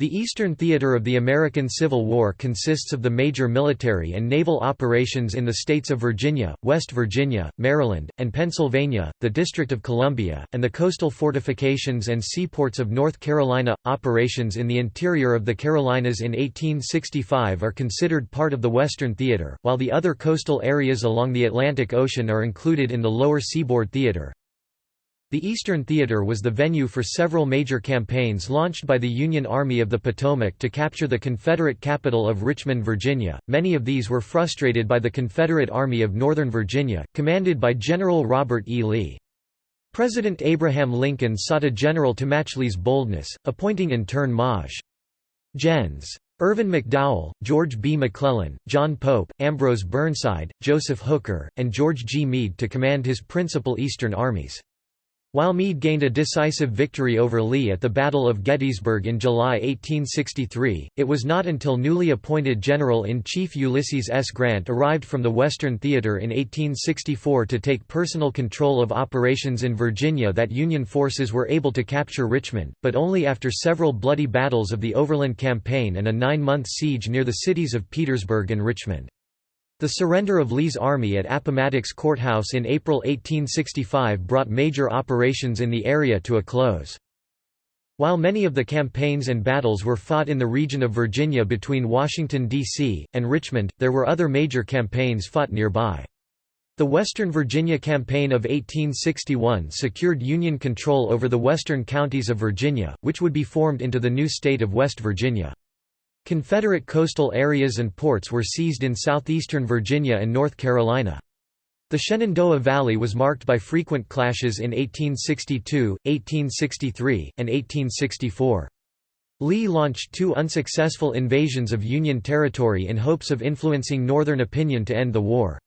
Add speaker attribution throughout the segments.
Speaker 1: The Eastern Theater of the American Civil War consists of the major military and naval operations in the states of Virginia, West Virginia, Maryland, and Pennsylvania, the District of Columbia, and the coastal fortifications and seaports of North Carolina. Operations in the interior of the Carolinas in 1865 are considered part of the Western Theater, while the other coastal areas along the Atlantic Ocean are included in the Lower Seaboard Theater. The Eastern Theater was the venue for several major campaigns launched by the Union Army of the Potomac to capture the Confederate capital of Richmond, Virginia. Many of these were frustrated by the Confederate Army of Northern Virginia, commanded by General Robert E. Lee. President Abraham Lincoln sought a general to match Lee's boldness, appointing in turn Maj. Gens. Irvin McDowell, George B. McClellan, John Pope, Ambrose Burnside, Joseph Hooker, and George G. Meade to command his principal Eastern armies. While Meade gained a decisive victory over Lee at the Battle of Gettysburg in July 1863, it was not until newly appointed General-in-Chief Ulysses S. Grant arrived from the Western Theater in 1864 to take personal control of operations in Virginia that Union forces were able to capture Richmond, but only after several bloody battles of the Overland Campaign and a nine-month siege near the cities of Petersburg and Richmond. The surrender of Lee's army at Appomattox Courthouse in April 1865 brought major operations in the area to a close. While many of the campaigns and battles were fought in the region of Virginia between Washington, D.C., and Richmond, there were other major campaigns fought nearby. The Western Virginia Campaign of 1861 secured Union control over the western counties of Virginia, which would be formed into the new state of West Virginia. Confederate coastal areas and ports were seized in southeastern Virginia and North Carolina. The Shenandoah Valley was marked by frequent clashes in 1862, 1863, and 1864. Lee launched two unsuccessful invasions of Union territory in hopes of influencing Northern opinion to end the war.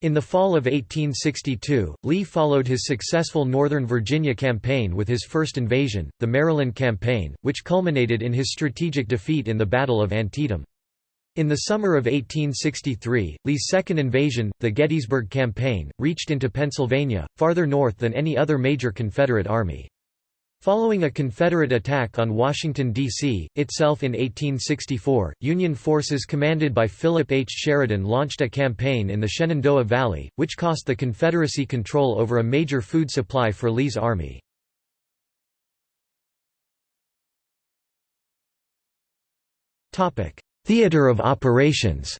Speaker 1: In the fall of 1862, Lee followed his successful Northern Virginia campaign with his first invasion, the Maryland Campaign, which culminated in his strategic defeat in the Battle of Antietam. In the summer of 1863, Lee's second invasion, the Gettysburg Campaign, reached into Pennsylvania, farther north than any other major Confederate army. Following a Confederate attack on Washington, D.C., itself in 1864, Union forces commanded by Philip H. Sheridan launched a campaign in the Shenandoah Valley, which cost the Confederacy control over a major food supply for Lee's army. Theater of operations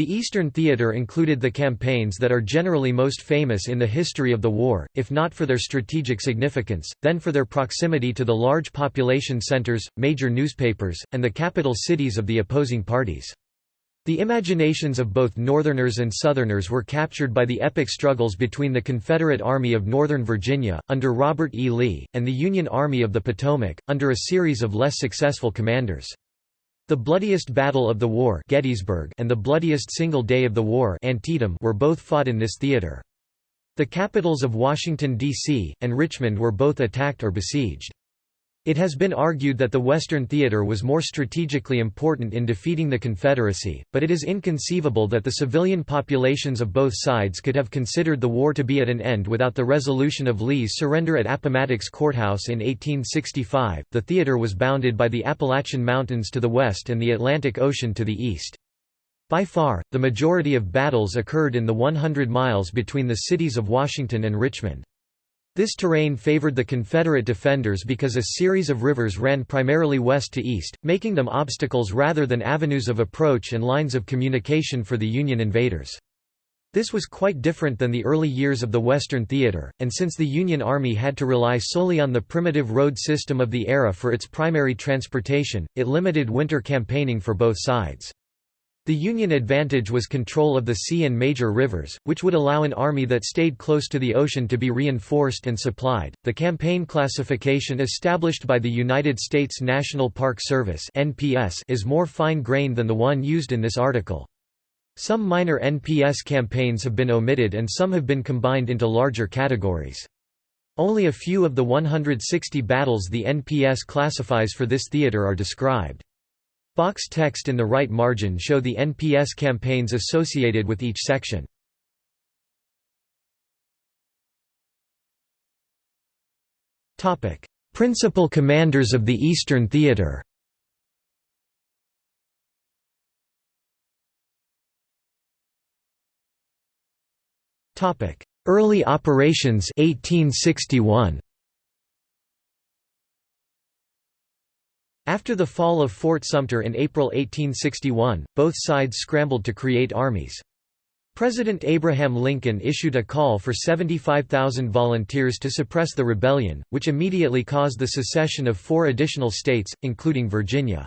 Speaker 1: The Eastern Theater included the campaigns that are generally most famous in the history of the war, if not for their strategic significance, then for their proximity to the large population centers, major newspapers, and the capital cities of the opposing parties. The imaginations of both Northerners and Southerners were captured by the epic struggles between the Confederate Army of Northern Virginia, under Robert E. Lee, and the Union Army of the Potomac, under a series of less successful commanders. The bloodiest battle of the war Gettysburg and the bloodiest single day of the war Antietam were both fought in this theater. The capitals of Washington, D.C., and Richmond were both attacked or besieged. It has been argued that the Western Theater was more strategically important in defeating the Confederacy, but it is inconceivable that the civilian populations of both sides could have considered the war to be at an end without the resolution of Lee's surrender at Appomattox Courthouse in 1865. The theater was bounded by the Appalachian Mountains to the west and the Atlantic Ocean to the east. By far, the majority of battles occurred in the 100 miles between the cities of Washington and Richmond. This terrain favored the Confederate defenders because a series of rivers ran primarily west to east, making them obstacles rather than avenues of approach and lines of communication for the Union invaders. This was quite different than the early years of the Western Theater, and since the Union Army had to rely solely on the primitive road system of the era for its primary transportation, it limited winter campaigning for both sides. The Union advantage was control of the sea and major rivers, which would allow an army that stayed close to the ocean to be reinforced and supplied. The campaign classification established by the United States National Park Service (NPS) is more fine-grained than the one used in this article. Some minor NPS campaigns have been omitted and some have been combined into larger categories. Only a few of the 160 battles the NPS classifies for this theater are described. Box text in the right margin show the NPS campaigns associated with each section. Principal commanders of the Eastern Theater Early operations 1861. After the fall of Fort Sumter in April 1861, both sides scrambled to create armies. President Abraham Lincoln issued a call for 75,000 volunteers to suppress the rebellion, which immediately caused the secession of four additional states, including Virginia.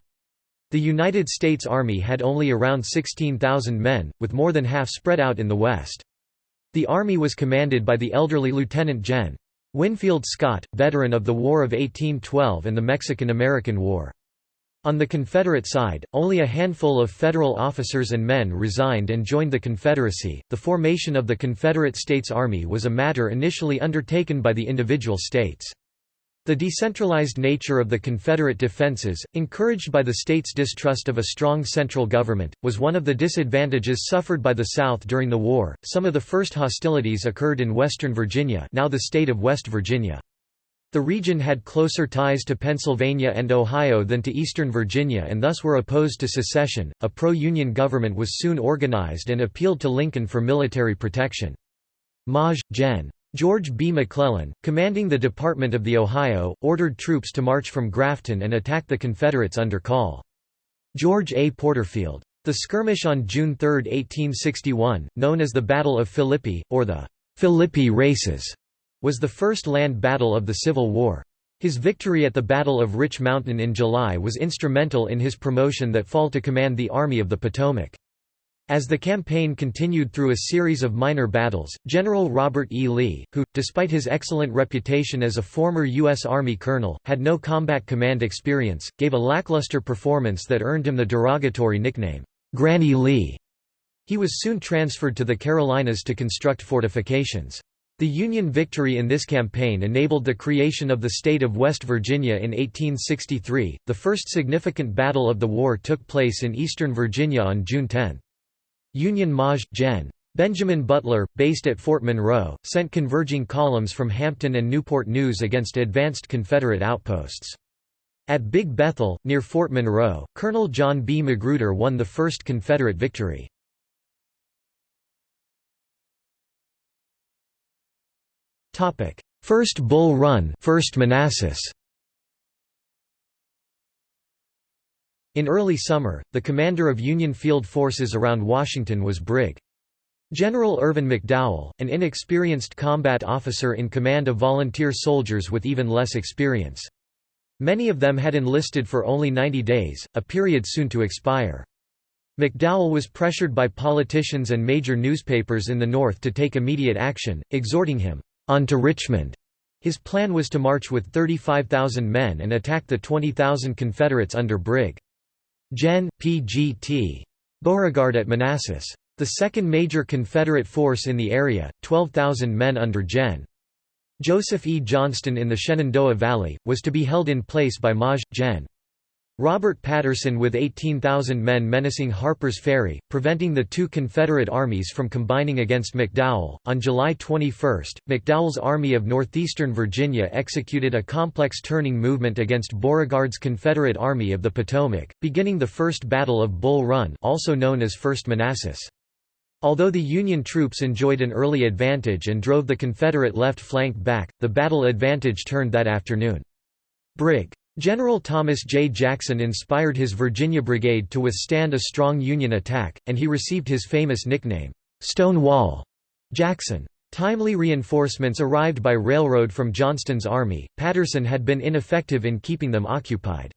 Speaker 1: The United States Army had only around 16,000 men, with more than half spread out in the West. The Army was commanded by the elderly Lieutenant Gen. Winfield Scott, veteran of the War of 1812 and the Mexican–American War. On the Confederate side, only a handful of Federal officers and men resigned and joined the Confederacy. The formation of the Confederate States Army was a matter initially undertaken by the individual states. The decentralized nature of the Confederate defenses, encouraged by the state's distrust of a strong central government, was one of the disadvantages suffered by the South during the war. Some of the first hostilities occurred in western Virginia, now the state of West Virginia. The region had closer ties to Pennsylvania and Ohio than to eastern Virginia and thus were opposed to secession. A pro-union government was soon organized and appealed to Lincoln for military protection. Maj. Gen. George B. McClellan, commanding the Department of the Ohio, ordered troops to march from Grafton and attack the Confederates under Call. George A. Porterfield. The skirmish on June 3, 1861, known as the Battle of Philippi, or the Philippi Races, was the first land battle of the Civil War. His victory at the Battle of Rich Mountain in July was instrumental in his promotion that fall to command the Army of the Potomac. As the campaign continued through a series of minor battles, General Robert E. Lee, who, despite his excellent reputation as a former U.S. Army colonel, had no combat command experience, gave a lackluster performance that earned him the derogatory nickname, Granny Lee. He was soon transferred to the Carolinas to construct fortifications. The Union victory in this campaign enabled the creation of the state of West Virginia in 1863. The first significant battle of the war took place in eastern Virginia on June 10. Union Maj. Gen. Benjamin Butler, based at Fort Monroe, sent converging columns from Hampton and Newport News against advanced Confederate outposts. At Big Bethel, near Fort Monroe, Colonel John B. Magruder won the first Confederate victory. First Bull Run First Manassas In early summer, the commander of Union field forces around Washington was Brig. General Irvin McDowell, an inexperienced combat officer in command of volunteer soldiers with even less experience. Many of them had enlisted for only 90 days, a period soon to expire. McDowell was pressured by politicians and major newspapers in the North to take immediate action, exhorting him, "'On to Richmond' His plan was to march with 35,000 men and attack the 20,000 Confederates under Brig. Gen. P.G.T. Beauregard at Manassas. The second major Confederate force in the area, 12,000 men under Gen. Joseph E. Johnston in the Shenandoah Valley, was to be held in place by Maj. Gen. Robert Patterson with 18,000 men menacing Harper's Ferry, preventing the two Confederate armies from combining against McDowell. On July 21, McDowell's Army of Northeastern Virginia executed a complex turning movement against Beauregard's Confederate Army of the Potomac, beginning the First Battle of Bull Run, also known as First Manassas. Although the Union troops enjoyed an early advantage and drove the Confederate left flank back, the battle advantage turned that afternoon. Brig. General Thomas J. Jackson inspired his Virginia Brigade to withstand a strong Union attack, and he received his famous nickname, Stonewall Jackson. Timely reinforcements arrived by railroad from Johnston's army, Patterson had been ineffective in keeping them occupied.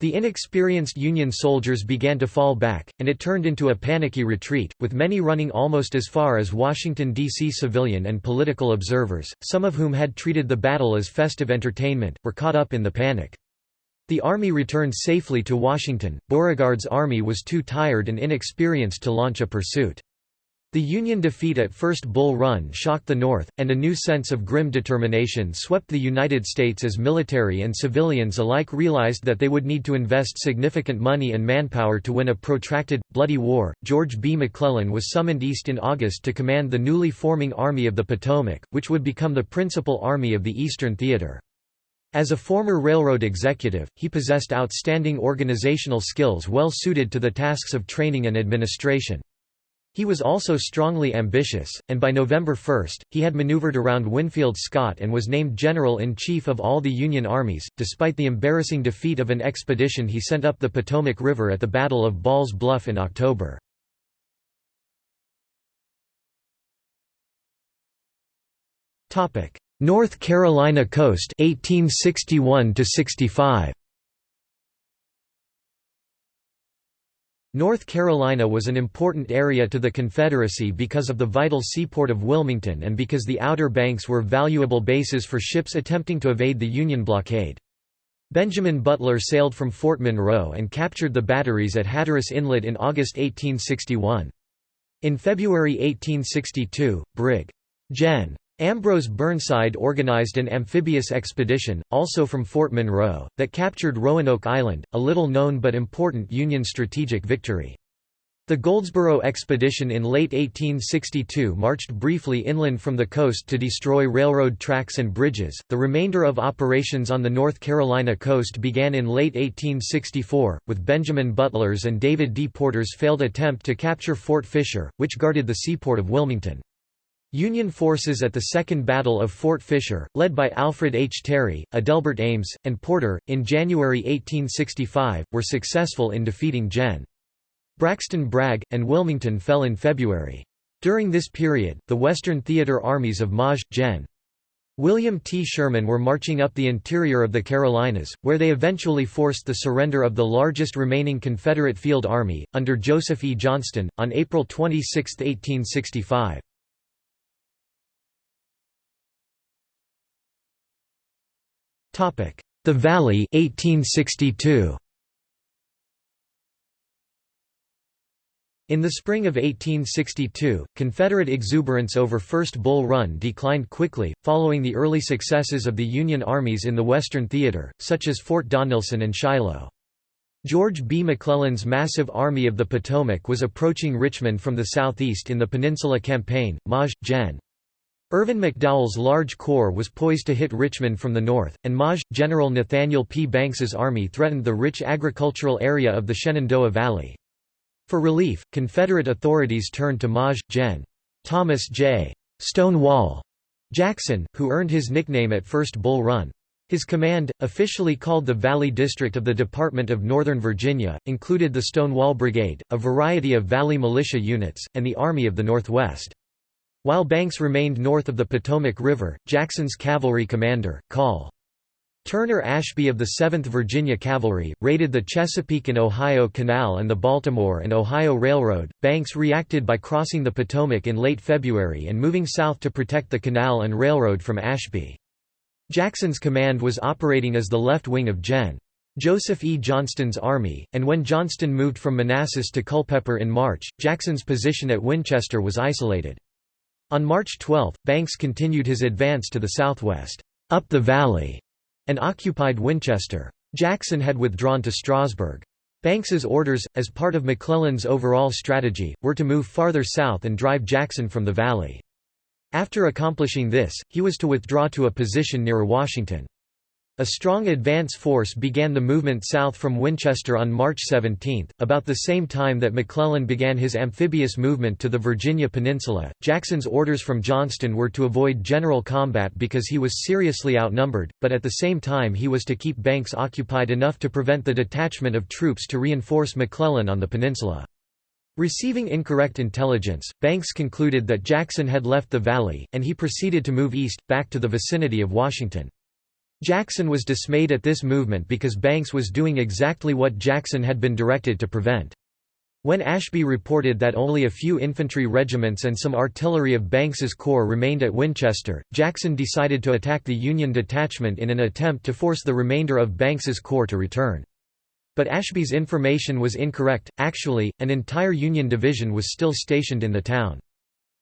Speaker 1: The inexperienced Union soldiers began to fall back, and it turned into a panicky retreat, with many running almost as far as Washington, D.C. Civilian and political observers, some of whom had treated the battle as festive entertainment, were caught up in the panic. The army returned safely to Washington, Beauregard's army was too tired and inexperienced to launch a pursuit. The Union defeat at First Bull Run shocked the North, and a new sense of grim determination swept the United States as military and civilians alike realized that they would need to invest significant money and manpower to win a protracted, bloody war. George B. McClellan was summoned east in August to command the newly forming Army of the Potomac, which would become the principal army of the Eastern Theater. As a former railroad executive, he possessed outstanding organizational skills well suited to the tasks of training and administration. He was also strongly ambitious, and by November 1, he had maneuvered around Winfield Scott and was named General-in-Chief of all the Union armies, despite the embarrassing defeat of an expedition he sent up the Potomac River at the Battle of Ball's Bluff in October. North Carolina coast 1861 65 North Carolina was an important area to the Confederacy because of the vital seaport of Wilmington and because the Outer Banks were valuable bases for ships attempting to evade the Union blockade. Benjamin Butler sailed from Fort Monroe and captured the batteries at Hatteras Inlet in August 1861. In February 1862, Brig. Gen. Ambrose Burnside organized an amphibious expedition, also from Fort Monroe, that captured Roanoke Island, a little-known but important Union strategic victory. The Goldsboro expedition in late 1862 marched briefly inland from the coast to destroy railroad tracks and bridges. The remainder of operations on the North Carolina coast began in late 1864, with Benjamin Butler's and David D. Porter's failed attempt to capture Fort Fisher, which guarded the seaport of Wilmington. Union forces at the Second Battle of Fort Fisher, led by Alfred H. Terry, Adelbert Ames, and Porter, in January 1865, were successful in defeating Gen. Braxton Bragg, and Wilmington fell in February. During this period, the Western Theater armies of Maj. Gen. William T. Sherman were marching up the interior of the Carolinas, where they eventually forced the surrender of the largest remaining Confederate field army, under Joseph E. Johnston, on April 26, 1865. The Valley 1862. In the spring of 1862, Confederate exuberance over First Bull Run declined quickly, following the early successes of the Union armies in the Western Theater, such as Fort Donelson and Shiloh. George B. McClellan's massive Army of the Potomac was approaching Richmond from the southeast in the Peninsula Campaign. Maj. Gen. Irvin McDowell's large corps was poised to hit Richmond from the north, and Maj. General Nathaniel P. Banks's army threatened the rich agricultural area of the Shenandoah Valley. For relief, Confederate authorities turned to Maj. Gen. Thomas J. Stonewall Jackson, who earned his nickname at First Bull Run. His command, officially called the Valley District of the Department of Northern Virginia, included the Stonewall Brigade, a variety of Valley militia units, and the Army of the Northwest. While Banks remained north of the Potomac River, Jackson's cavalry commander, Col. Turner Ashby of the 7th Virginia Cavalry, raided the Chesapeake and Ohio Canal and the Baltimore and Ohio Railroad. Banks reacted by crossing the Potomac in late February and moving south to protect the canal and railroad from Ashby. Jackson's command was operating as the left wing of Gen. Joseph E. Johnston's army, and when Johnston moved from Manassas to Culpeper in March, Jackson's position at Winchester was isolated. On March 12, Banks continued his advance to the southwest, up the valley, and occupied Winchester. Jackson had withdrawn to Strasburg. Banks's orders, as part of McClellan's overall strategy, were to move farther south and drive Jackson from the valley. After accomplishing this, he was to withdraw to a position near Washington. A strong advance force began the movement south from Winchester on March 17, about the same time that McClellan began his amphibious movement to the Virginia Peninsula. Jackson's orders from Johnston were to avoid general combat because he was seriously outnumbered, but at the same time he was to keep Banks occupied enough to prevent the detachment of troops to reinforce McClellan on the peninsula. Receiving incorrect intelligence, Banks concluded that Jackson had left the valley, and he proceeded to move east, back to the vicinity of Washington. Jackson was dismayed at this movement because Banks was doing exactly what Jackson had been directed to prevent. When Ashby reported that only a few infantry regiments and some artillery of Banks's corps remained at Winchester, Jackson decided to attack the Union detachment in an attempt to force the remainder of Banks's corps to return. But Ashby's information was incorrect, actually, an entire Union division was still stationed in the town.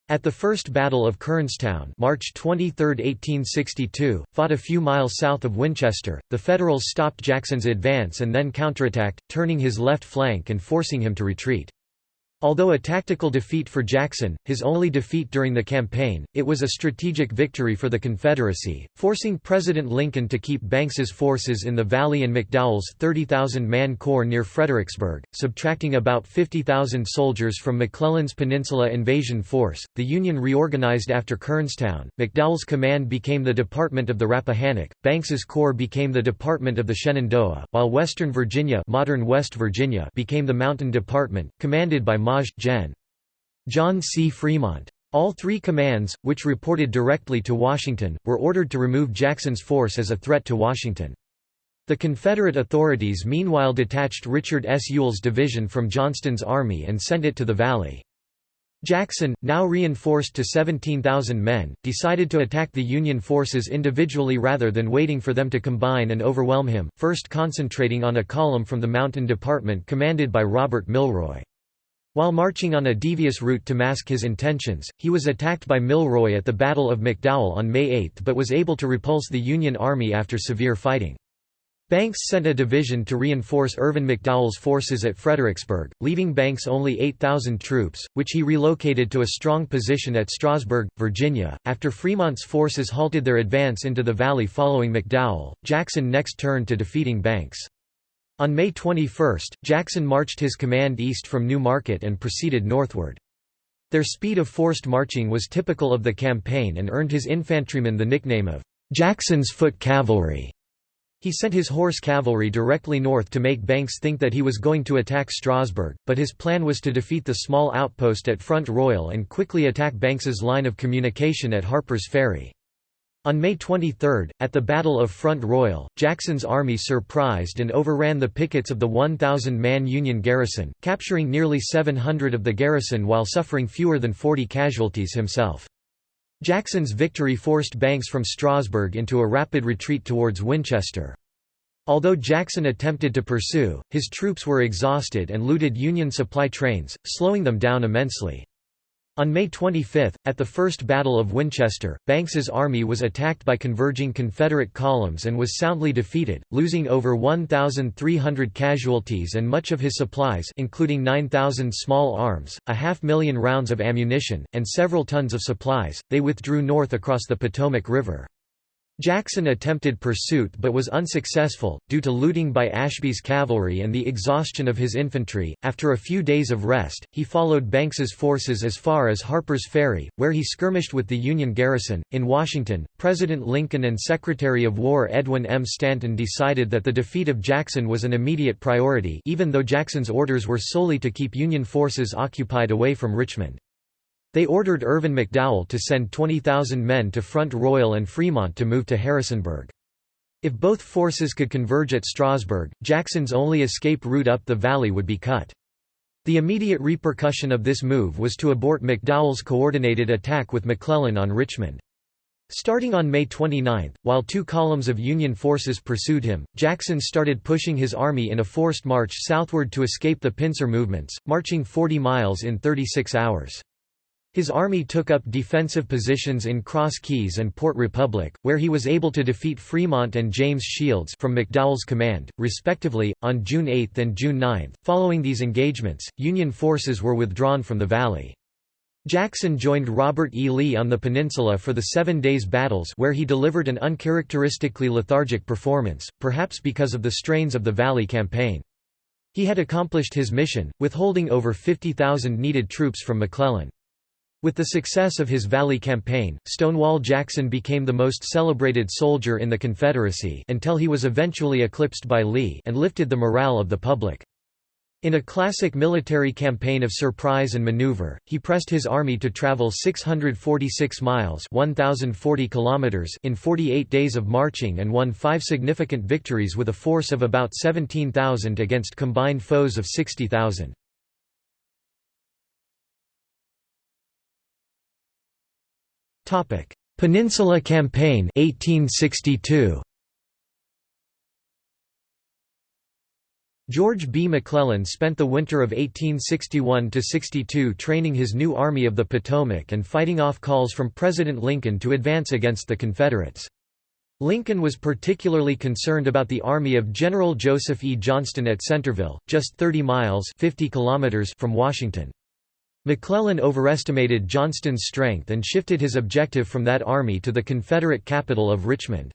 Speaker 1: At the First Battle of Kernstown March 23, 1862, fought a few miles south of Winchester, the Federals stopped Jackson's advance and then counterattacked, turning his left flank and forcing him to retreat. Although a tactical defeat for Jackson, his only defeat during the campaign, it was a strategic victory for the Confederacy, forcing President Lincoln to keep Banks's forces in the Valley and McDowell's 30,000-man corps near Fredericksburg, subtracting about 50,000 soldiers from McClellan's Peninsula invasion force. The Union reorganized after Kernstown. McDowell's command became the Department of the Rappahannock, Banks's corps became the Department of the Shenandoah, while Western Virginia, modern West Virginia became the Mountain Department, commanded by Maj. Gen. John C. Fremont. All three commands, which reported directly to Washington, were ordered to remove Jackson's force as a threat to Washington. The Confederate authorities meanwhile detached Richard S. Ewell's division from Johnston's army and sent it to the Valley. Jackson, now reinforced to 17,000 men, decided to attack the Union forces individually rather than waiting for them to combine and overwhelm him, first concentrating on a column from the Mountain Department commanded by Robert Milroy. While marching on a devious route to mask his intentions, he was attacked by Milroy at the Battle of McDowell on May 8 but was able to repulse the Union Army after severe fighting. Banks sent a division to reinforce Irvin McDowell's forces at Fredericksburg, leaving Banks only 8,000 troops, which he relocated to a strong position at Strasburg, Virginia. After Fremont's forces halted their advance into the valley following McDowell, Jackson next turned to defeating Banks. On May 21, Jackson marched his command east from New Market and proceeded northward. Their speed of forced marching was typical of the campaign and earned his infantrymen the nickname of Jackson's Foot Cavalry. He sent his horse cavalry directly north to make Banks think that he was going to attack Strasburg, but his plan was to defeat the small outpost at Front Royal and quickly attack Banks's line of communication at Harper's Ferry. On May 23, at the Battle of Front Royal, Jackson's army surprised and overran the pickets of the 1,000-man Union garrison, capturing nearly 700 of the garrison while suffering fewer than 40 casualties himself. Jackson's victory forced Banks from Strasburg into a rapid retreat towards Winchester. Although Jackson attempted to pursue, his troops were exhausted and looted Union supply trains, slowing them down immensely. On May 25, at the First Battle of Winchester, Banks's army was attacked by converging Confederate columns and was soundly defeated, losing over 1,300 casualties and much of his supplies including 9,000 small arms, a half million rounds of ammunition, and several tons of supplies. They withdrew north across the Potomac River. Jackson attempted pursuit but was unsuccessful, due to looting by Ashby's cavalry and the exhaustion of his infantry. After a few days of rest, he followed Banks's forces as far as Harper's Ferry, where he skirmished with the Union garrison. In Washington, President Lincoln and Secretary of War Edwin M. Stanton decided that the defeat of Jackson was an immediate priority, even though Jackson's orders were solely to keep Union forces occupied away from Richmond. They ordered Irvin McDowell to send 20,000 men to Front Royal and Fremont to move to Harrisonburg. If both forces could converge at Strasburg, Jackson's only escape route up the valley would be cut. The immediate repercussion of this move was to abort McDowell's coordinated attack with McClellan on Richmond. Starting on May 29, while two columns of Union forces pursued him, Jackson started pushing his army in a forced march southward to escape the pincer movements, marching 40 miles in 36 hours. His army took up defensive positions in Cross Keys and Port Republic, where he was able to defeat Fremont and James Shields from McDowell's command, respectively, on June 8 and June 9. Following these engagements, Union forces were withdrawn from the valley. Jackson joined Robert E. Lee on the peninsula for the Seven Days Battles where he delivered an uncharacteristically lethargic performance, perhaps because of the strains of the Valley Campaign. He had accomplished his mission, withholding over 50,000 needed troops from McClellan. With the success of his Valley Campaign, Stonewall Jackson became the most celebrated soldier in the Confederacy until he was eventually eclipsed by Lee and lifted the morale of the public. In a classic military campaign of surprise and maneuver, he pressed his army to travel 646 miles 1,040 kilometers in 48 days of marching and won five significant victories with a force of about 17,000 against combined foes of 60,000. Topic: Peninsula Campaign 1862. George B. McClellan spent the winter of 1861–62 training his new Army of the Potomac and fighting off calls from President Lincoln to advance against the Confederates. Lincoln was particularly concerned about the army of General Joseph E. Johnston at Centreville, just 30 miles 50 kilometers from Washington. McClellan overestimated Johnston's strength and shifted his objective from that army to the Confederate capital of Richmond.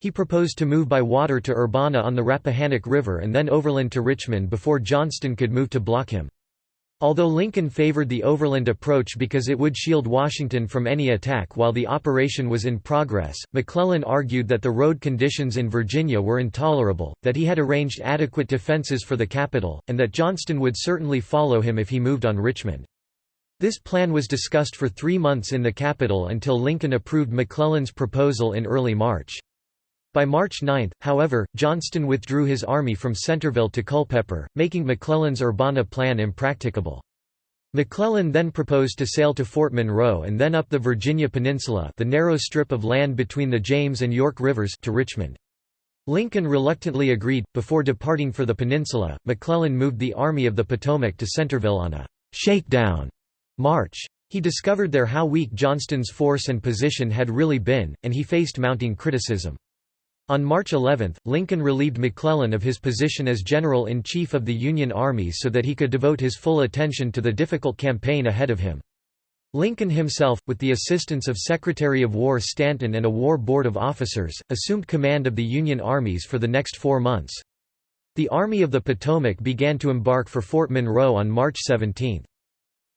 Speaker 1: He proposed to move by water to Urbana on the Rappahannock River and then overland to Richmond before Johnston could move to block him. Although Lincoln favored the overland approach because it would shield Washington from any attack while the operation was in progress, McClellan argued that the road conditions in Virginia were intolerable, that he had arranged adequate defenses for the capital, and that Johnston would certainly follow him if he moved on Richmond. This plan was discussed for three months in the capital until Lincoln approved McClellan's proposal in early March. By March 9, however, Johnston withdrew his army from Centreville to Culpeper, making McClellan's Urbana plan impracticable. McClellan then proposed to sail to Fort Monroe and then up the Virginia Peninsula the narrow strip of land between the James and York Rivers to Richmond. Lincoln reluctantly agreed. Before departing for the peninsula, McClellan moved the Army of the Potomac to Centreville on a «shakedown» march. He discovered there how weak Johnston's force and position had really been, and he faced mounting criticism. On March 11, Lincoln relieved McClellan of his position as General-in-Chief of the Union Army so that he could devote his full attention to the difficult campaign ahead of him. Lincoln himself, with the assistance of Secretary of War Stanton and a war board of officers, assumed command of the Union armies for the next four months. The Army of the Potomac began to embark for Fort Monroe on March 17.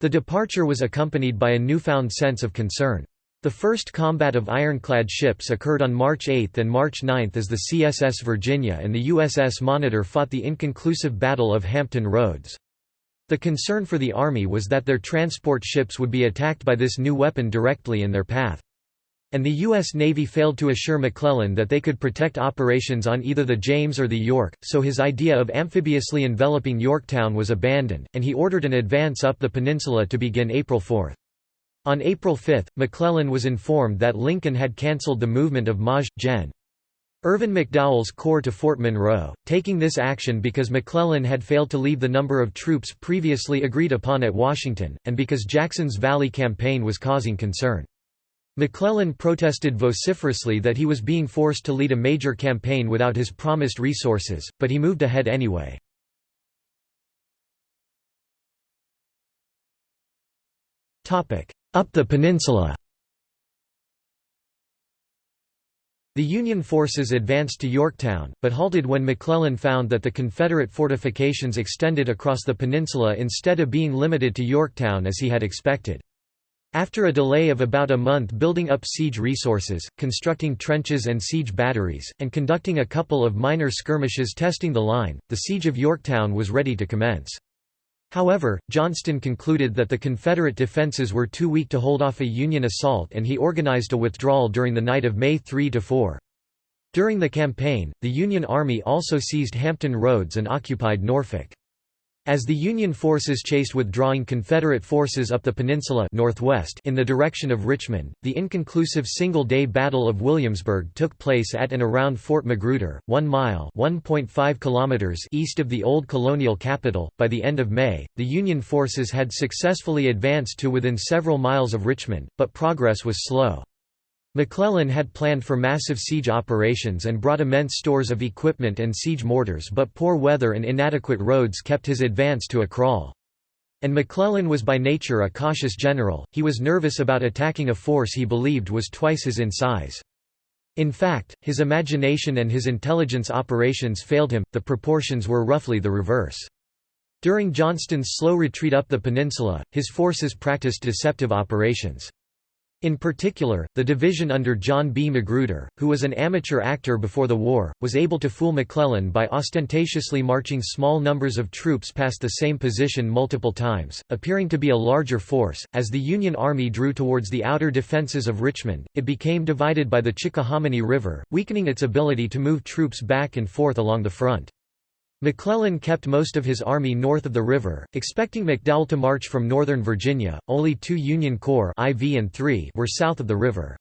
Speaker 1: The departure was accompanied by a newfound sense of concern. The first combat of ironclad ships occurred on March 8 and March 9 as the CSS Virginia and the USS Monitor fought the inconclusive Battle of Hampton Roads. The concern for the Army was that their transport ships would be attacked by this new weapon directly in their path. And the U.S. Navy failed to assure McClellan that they could protect operations on either the James or the York, so his idea of amphibiously enveloping Yorktown was abandoned, and he ordered an advance up the peninsula to begin April 4. On April 5, McClellan was informed that Lincoln had cancelled the movement of Maj. Gen. Irvin McDowell's corps to Fort Monroe, taking this action because McClellan had failed to leave the number of troops previously agreed upon at Washington, and because Jackson's Valley campaign was causing concern. McClellan protested vociferously that he was being forced to lead a major campaign without his promised resources, but he moved ahead anyway. Up the peninsula The Union forces advanced to Yorktown, but halted when McClellan found that the Confederate fortifications extended across the peninsula instead of being limited to Yorktown as he had expected. After a delay of about a month building up siege resources, constructing trenches and siege batteries, and conducting a couple of minor skirmishes testing the line, the siege of Yorktown was ready to commence. However, Johnston concluded that the Confederate defenses were too weak to hold off a Union assault and he organized a withdrawal during the night of May 3–4. During the campaign, the Union Army also seized Hampton Roads and occupied Norfolk. As the Union forces chased withdrawing Confederate forces up the peninsula northwest in the direction of Richmond, the inconclusive single-day Battle of Williamsburg took place at and around Fort Magruder, 1 mile (1.5 kilometers) east of the old colonial capital. By the end of May, the Union forces had successfully advanced to within several miles of Richmond, but progress was slow. McClellan had planned for massive siege operations and brought immense stores of equipment and siege mortars but poor weather and inadequate roads kept his advance to a crawl. And McClellan was by nature a cautious general, he was nervous about attacking a force he believed was twice his in size. In fact, his imagination and his intelligence operations failed him, the proportions were roughly the reverse. During Johnston's slow retreat up the peninsula, his forces practiced deceptive operations. In particular, the division under John B. Magruder, who was an amateur actor before the war, was able to fool McClellan by ostentatiously marching small numbers of troops past the same position multiple times, appearing to be a larger force. As the Union Army drew towards the outer defenses of Richmond, it became divided by the Chickahominy River, weakening its ability to move troops back and forth along the front. McClellan kept most of his army north of the river, expecting McDowell to march from northern Virginia. Only two Union Corps IV and III were south of the river.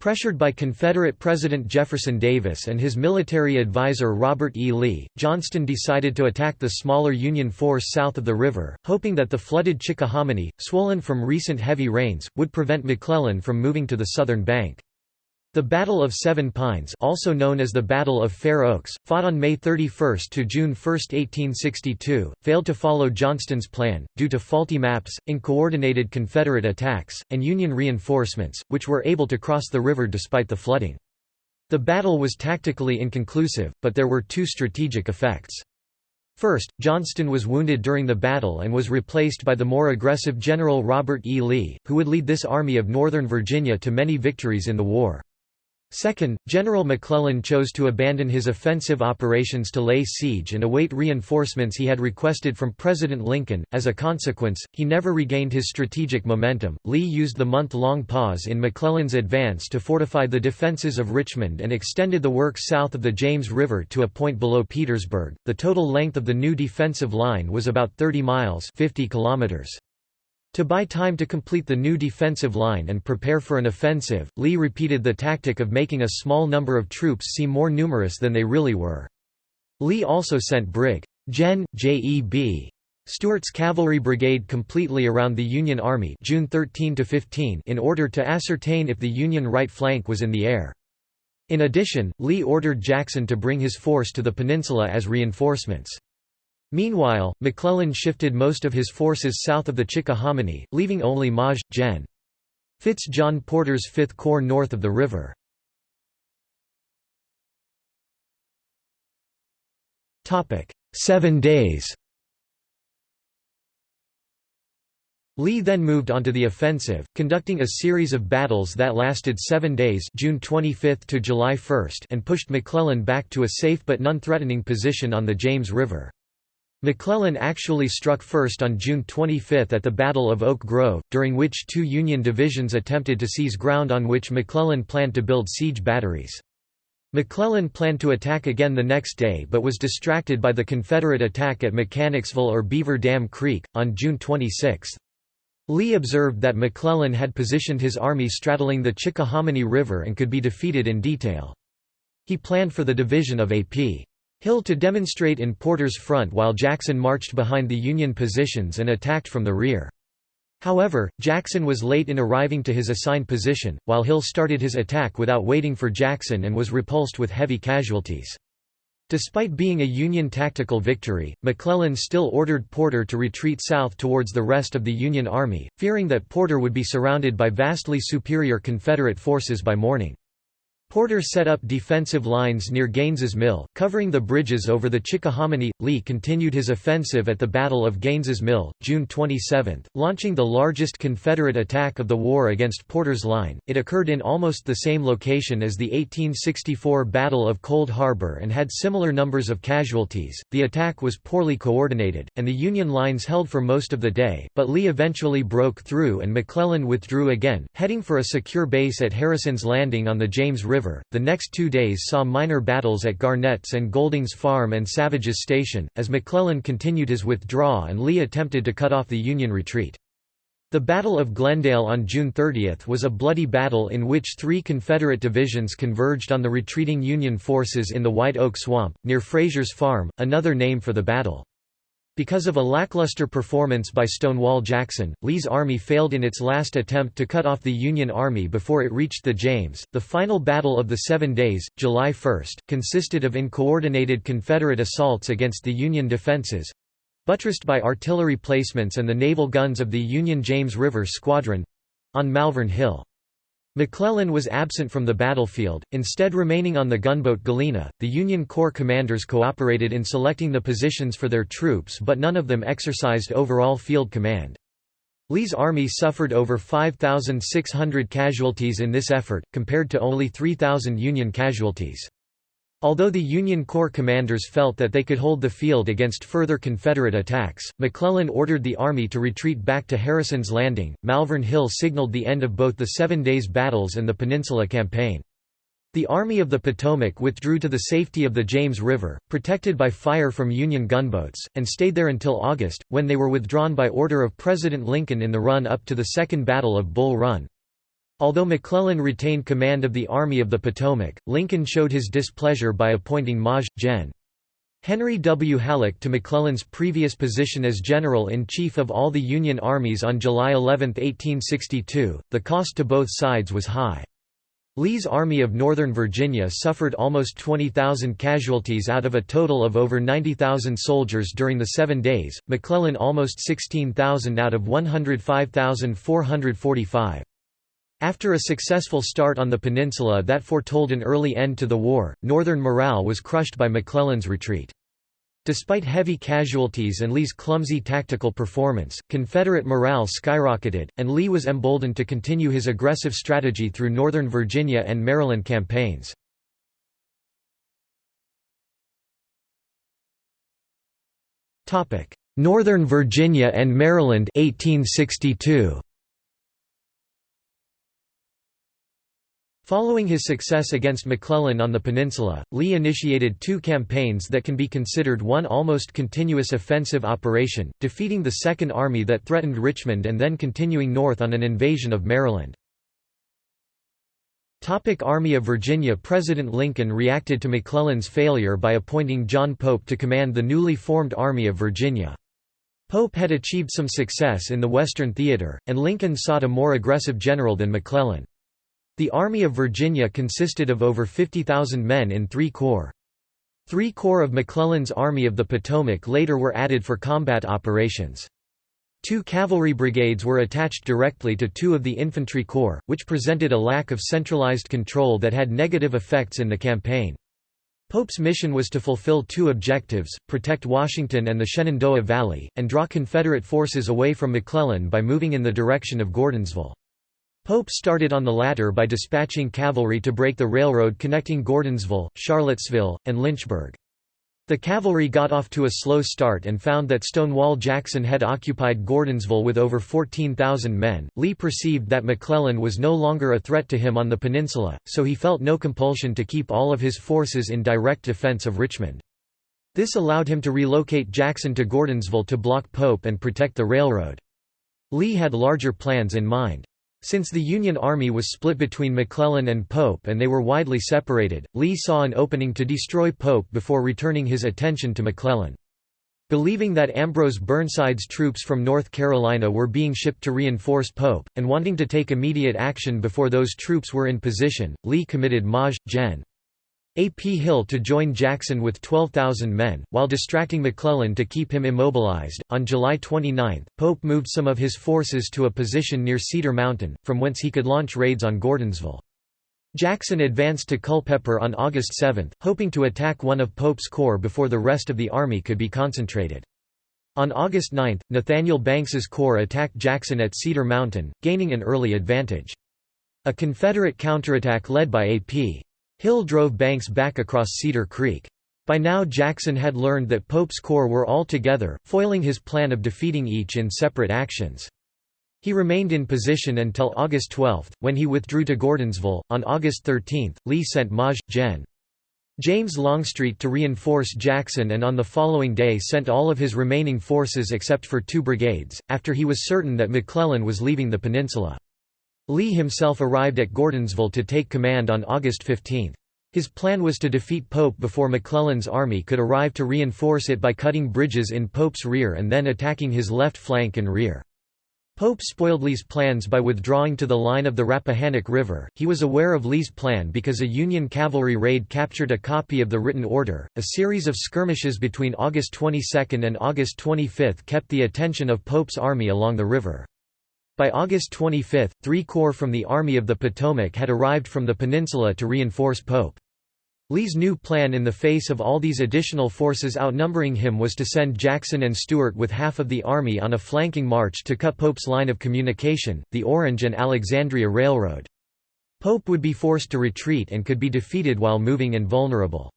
Speaker 1: Pressured by Confederate President Jefferson Davis and his military advisor Robert E. Lee, Johnston decided to attack the smaller Union force south of the river, hoping that the flooded Chickahominy, swollen from recent heavy rains, would prevent McClellan from moving to the southern bank. The Battle of Seven Pines also known as the Battle of Fair Oaks, fought on May 31 to June 1, 1862, failed to follow Johnston's plan, due to faulty maps, uncoordinated Confederate attacks, and Union reinforcements, which were able to cross the river despite the flooding. The battle was tactically inconclusive, but there were two strategic effects. First, Johnston was wounded during the battle and was replaced by the more aggressive General Robert E. Lee, who would lead this Army of Northern Virginia to many victories in the war. Second, General McClellan chose to abandon his offensive operations to lay siege and await reinforcements he had requested from President Lincoln. As a consequence, he never regained his strategic momentum. Lee used the month long pause in McClellan's advance to fortify the defenses of Richmond and extended the work south of the James River to a point below Petersburg. The total length of the new defensive line was about 30 miles, 50 kilometers. To buy time to complete the new defensive line and prepare for an offensive, Lee repeated the tactic of making a small number of troops seem more numerous than they really were. Lee also sent Brig. Gen. J.E.B. Stuart's cavalry brigade completely around the Union Army June 13 in order to ascertain if the Union right flank was in the air. In addition, Lee ordered Jackson to bring his force to the peninsula as reinforcements. Meanwhile, McClellan shifted most of his forces south of the Chickahominy, leaving only Maj. Gen. Fitz John Porter's Fifth Corps north of the river. Seven days Lee then moved onto the offensive, conducting a series of battles that lasted seven days June 25 to July 1 and pushed McClellan back to a safe but non-threatening position on the James River. McClellan actually struck first on June 25 at the Battle of Oak Grove, during which two Union divisions attempted to seize ground on which McClellan planned to build siege batteries. McClellan planned to attack again the next day but was distracted by the Confederate attack at Mechanicsville or Beaver Dam Creek, on June 26. Lee observed that McClellan had positioned his army straddling the Chickahominy River and could be defeated in detail. He planned for the division of A.P. Hill to demonstrate in Porter's front while Jackson marched behind the Union positions and attacked from the rear. However, Jackson was late in arriving to his assigned position, while Hill started his attack without waiting for Jackson and was repulsed with heavy casualties. Despite being a Union tactical victory, McClellan still ordered Porter to retreat south towards the rest of the Union Army, fearing that Porter would be surrounded by vastly superior Confederate forces by morning. Porter set up defensive lines near Gaines's Mill, covering the bridges over the Chickahominy. Lee continued his offensive at the Battle of Gaines's Mill, June 27, launching the largest Confederate attack of the war against Porter's line. It occurred in almost the same location as the 1864 Battle of Cold Harbor and had similar numbers of casualties. The attack was poorly coordinated, and the Union lines held for most of the day, but Lee eventually broke through and McClellan withdrew again, heading for a secure base at Harrison's Landing on the James River River. The next two days saw minor battles at Garnett's and Golding's Farm and Savage's Station, as McClellan continued his withdrawal and Lee attempted to cut off the Union retreat. The Battle of Glendale on June 30 was a bloody battle in which three Confederate divisions converged on the retreating Union forces in the White Oak Swamp, near Frazier's Farm, another name for the battle. Because of a lackluster performance by Stonewall Jackson, Lee's army failed in its last attempt to cut off the Union Army before it reached the James. The final Battle of the Seven Days, July 1, consisted of uncoordinated Confederate assaults against the Union defenses buttressed by artillery placements and the naval guns of the Union James River Squadron on Malvern Hill. McClellan was absent from the battlefield, instead remaining on the gunboat Galena. The Union Corps commanders cooperated in selecting the positions for their troops, but none of them exercised overall field command. Lee's army suffered over 5,600 casualties in this effort, compared to only 3,000 Union casualties. Although the Union Corps commanders felt that they could hold the field against further Confederate attacks, McClellan ordered the army to retreat back to Harrison's Landing. Malvern Hill signaled the end of both the Seven Days Battles and the Peninsula Campaign. The Army of the Potomac withdrew to the safety of the James River, protected by fire from Union gunboats, and stayed there until August, when they were withdrawn by order of President Lincoln in the run-up to the Second Battle of Bull Run. Although McClellan retained command of the Army of the Potomac, Lincoln showed his displeasure by appointing Maj. Gen. Henry W. Halleck to McClellan's previous position as General-in-Chief of all the Union armies on July 11, 1862. The cost to both sides was high. Lee's Army of Northern Virginia suffered almost 20,000 casualties out of a total of over 90,000 soldiers during the seven days, McClellan almost 16,000 out of 105,445. After a successful start on the peninsula that foretold an early end to the war, Northern morale was crushed by McClellan's retreat. Despite heavy casualties and Lee's clumsy tactical performance, Confederate morale skyrocketed, and Lee was emboldened to continue his aggressive strategy through Northern Virginia and Maryland campaigns. Northern Virginia and Maryland 1862. Following his success against McClellan on the peninsula, Lee initiated two campaigns that can be considered one almost continuous offensive operation, defeating the Second Army that threatened Richmond and then continuing north on an invasion of Maryland. Topic Army of Virginia President Lincoln reacted to McClellan's failure by appointing John Pope to command the newly formed Army of Virginia. Pope had achieved some success in the Western Theater, and Lincoln sought a more aggressive general than McClellan. The Army of Virginia consisted of over 50,000 men in three corps. Three corps of McClellan's Army of the Potomac later were added for combat operations. Two cavalry brigades were attached directly to two of the infantry corps, which presented a lack of centralized control that had negative effects in the campaign. Pope's mission was to fulfill two objectives, protect Washington and the Shenandoah Valley, and draw Confederate forces away from McClellan by moving in the direction of Gordonsville. Pope started on the latter by dispatching cavalry to break the railroad connecting Gordonsville, Charlottesville, and Lynchburg. The cavalry got off to a slow start and found that Stonewall Jackson had occupied Gordonsville with over 14,000 men. Lee perceived that McClellan was no longer a threat to him on the peninsula, so he felt no compulsion to keep all of his forces in direct defense of Richmond. This allowed him to relocate Jackson to Gordonsville to block Pope and protect the railroad. Lee had larger plans in mind. Since the Union Army was split between McClellan and Pope and they were widely separated, Lee saw an opening to destroy Pope before returning his attention to McClellan. Believing that Ambrose Burnside's troops from North Carolina were being shipped to reinforce Pope, and wanting to take immediate action before those troops were in position, Lee committed Maj. Gen. A. P. Hill to join Jackson with 12,000 men, while distracting McClellan to keep him immobilized. On July 29, Pope moved some of his forces to a position near Cedar Mountain, from whence he could launch raids on Gordonsville. Jackson advanced to Culpeper on August 7, hoping to attack one of Pope's corps before the rest of the army could be concentrated. On August 9, Nathaniel Banks's corps attacked Jackson at Cedar Mountain, gaining an early advantage. A Confederate counterattack led by A.P. Hill drove Banks back across Cedar Creek. By now Jackson had learned that Pope's corps were all together, foiling his plan of defeating each in separate actions. He remained in position until August 12, when he withdrew to Gordonsville. On August 13, Lee sent Maj. Gen. James Longstreet to reinforce Jackson and on the following day sent all of his remaining forces except for two brigades, after he was certain that McClellan was leaving the peninsula. Lee himself arrived at Gordonsville to take command on August 15. His plan was to defeat Pope before McClellan's army could arrive to reinforce it by cutting bridges in Pope's rear and then attacking his left flank and rear. Pope spoiled Lee's plans by withdrawing to the line of the Rappahannock River. He was aware of Lee's plan because a Union cavalry raid captured a copy of the written order. A series of skirmishes between August 22 and August 25 kept the attention of Pope's army along the river. By August 25, three corps from the Army of the Potomac had arrived from the peninsula to reinforce Pope. Lee's new plan in the face of all these additional forces outnumbering him was to send Jackson and Stuart with half of the army on a flanking march to cut Pope's line of communication, the Orange and Alexandria Railroad. Pope would be forced to retreat and could be defeated while moving invulnerable.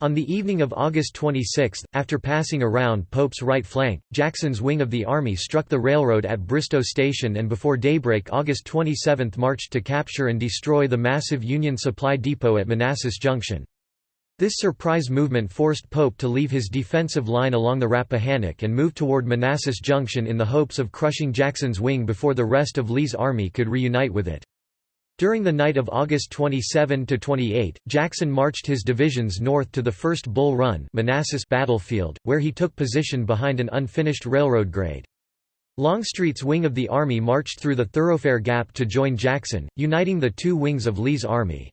Speaker 1: On the evening of August 26, after passing around Pope's right flank, Jackson's wing of the army struck the railroad at Bristoe Station and before daybreak August 27 marched to capture and destroy the massive Union supply depot at Manassas Junction. This surprise movement forced Pope to leave his defensive line along the Rappahannock and move toward Manassas Junction in the hopes of crushing Jackson's wing before the rest of Lee's army could reunite with it. During the night of August 27 to 28, Jackson marched his divisions north to the First Bull Run Manassas battlefield, where he took position behind an unfinished railroad grade. Longstreet's wing of the army marched through the Thoroughfare Gap to join Jackson, uniting the two wings of Lee's army.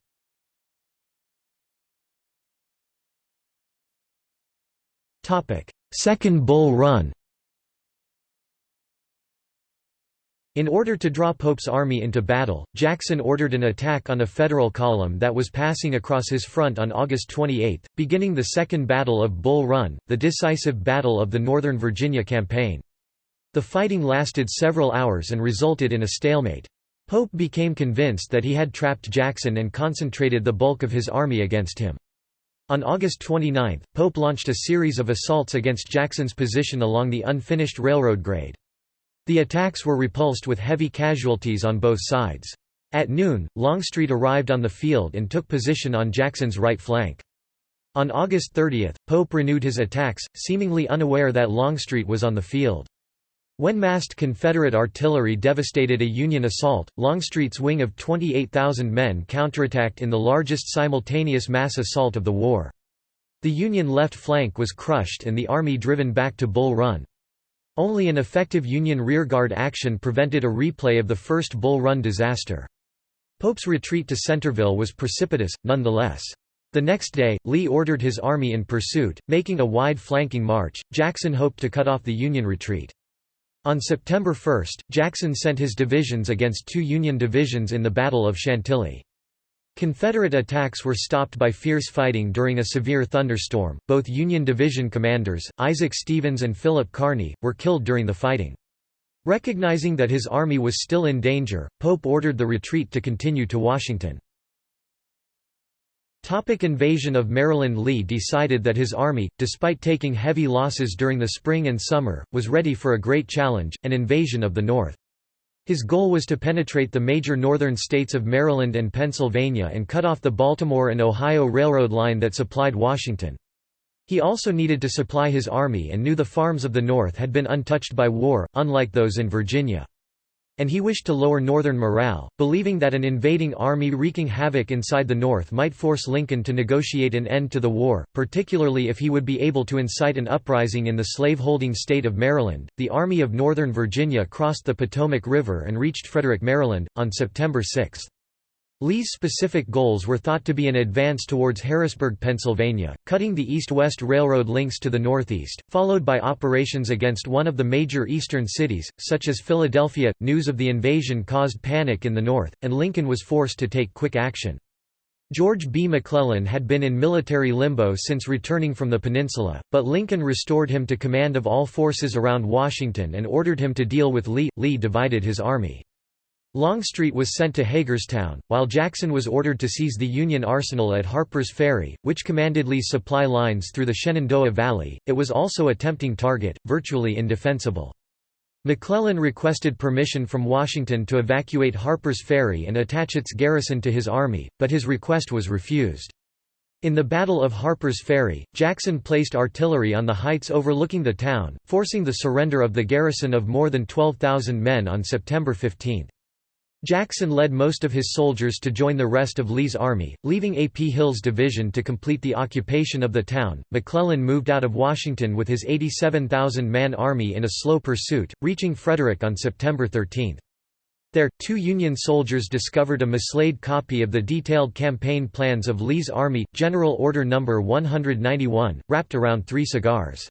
Speaker 1: Second Bull Run In order to draw Pope's army into battle, Jackson ordered an attack on a Federal column that was passing across his front on August 28, beginning the Second Battle of Bull Run, the decisive battle of the Northern Virginia Campaign. The fighting lasted several hours and resulted in a stalemate. Pope became convinced that he had trapped Jackson and concentrated the bulk of his army against him. On August 29, Pope launched a series of assaults against Jackson's position along the unfinished railroad grade. The attacks were repulsed with heavy casualties on both sides. At noon, Longstreet arrived on the field and took position on Jackson's right flank. On August 30, Pope renewed his attacks, seemingly unaware that Longstreet was on the field. When massed Confederate artillery devastated a Union assault, Longstreet's wing of 28,000 men counterattacked in the largest simultaneous mass assault of the war. The Union left flank was crushed and the army driven back to Bull Run. Only an effective Union rearguard action prevented a replay of the first Bull Run disaster. Pope's retreat to Centreville was precipitous, nonetheless. The next day, Lee ordered his army in pursuit, making a wide flanking march. Jackson hoped to cut off the Union retreat. On September 1, Jackson sent his divisions against two Union divisions in the Battle of Chantilly. Confederate attacks were stopped by fierce fighting during a severe thunderstorm. Both Union division commanders, Isaac Stevens and Philip Kearny, were killed during the fighting. Recognizing that his army was still in danger, Pope ordered the retreat to continue to Washington. Topic invasion of Maryland Lee decided that his army, despite taking heavy losses during the spring and summer, was ready for a great challenge, an invasion of the North. His goal was to penetrate the major northern states of Maryland and Pennsylvania and cut off the Baltimore and Ohio Railroad line that supplied Washington. He also needed to supply his army and knew the farms of the North had been untouched by war, unlike those in Virginia and he wished to lower Northern morale, believing that an invading army wreaking havoc inside the North might force Lincoln to negotiate an end to the war, particularly if he would be able to incite an uprising in the slave-holding state of Maryland. The Army of Northern Virginia crossed the Potomac River and reached Frederick, Maryland, on September 6. Lee's specific goals were thought to be an advance towards Harrisburg, Pennsylvania, cutting the east-west railroad links to the northeast, followed by operations against one of the major eastern cities, such as Philadelphia. News of the invasion caused panic in the north, and Lincoln was forced to take quick action. George B. McClellan had been in military limbo since returning from the peninsula, but Lincoln restored him to command of all forces around Washington and ordered him to deal with Lee. Lee divided his army. Longstreet was sent to Hagerstown, while Jackson was ordered to seize the Union arsenal at Harper's Ferry, which commanded Lee's supply lines through the Shenandoah Valley. It was also a tempting target, virtually indefensible. McClellan requested permission from Washington to evacuate Harper's Ferry and attach its garrison to his army, but his request was refused. In the Battle of Harper's Ferry, Jackson placed artillery on the heights overlooking the town, forcing the surrender of the garrison of more than 12,000 men on September 15. Jackson led most of his soldiers to join the rest of Lee's army, leaving A. P. Hill's division to complete the occupation of the town. McClellan moved out of Washington with his 87,000 man army in a slow pursuit, reaching Frederick on September 13. There, two Union soldiers discovered a mislaid copy of the detailed campaign plans of Lee's army, General Order No. 191, wrapped around three cigars.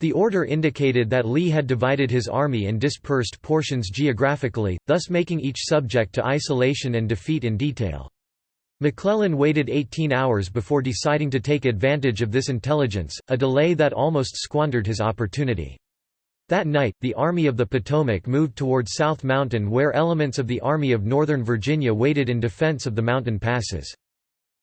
Speaker 1: The order indicated that Lee had divided his army and dispersed portions geographically, thus making each subject to isolation and defeat in detail. McClellan waited 18 hours before deciding to take advantage of this intelligence, a delay that almost squandered his opportunity. That night, the Army of the Potomac moved toward South Mountain where elements of the Army of Northern Virginia waited in defense of the mountain passes.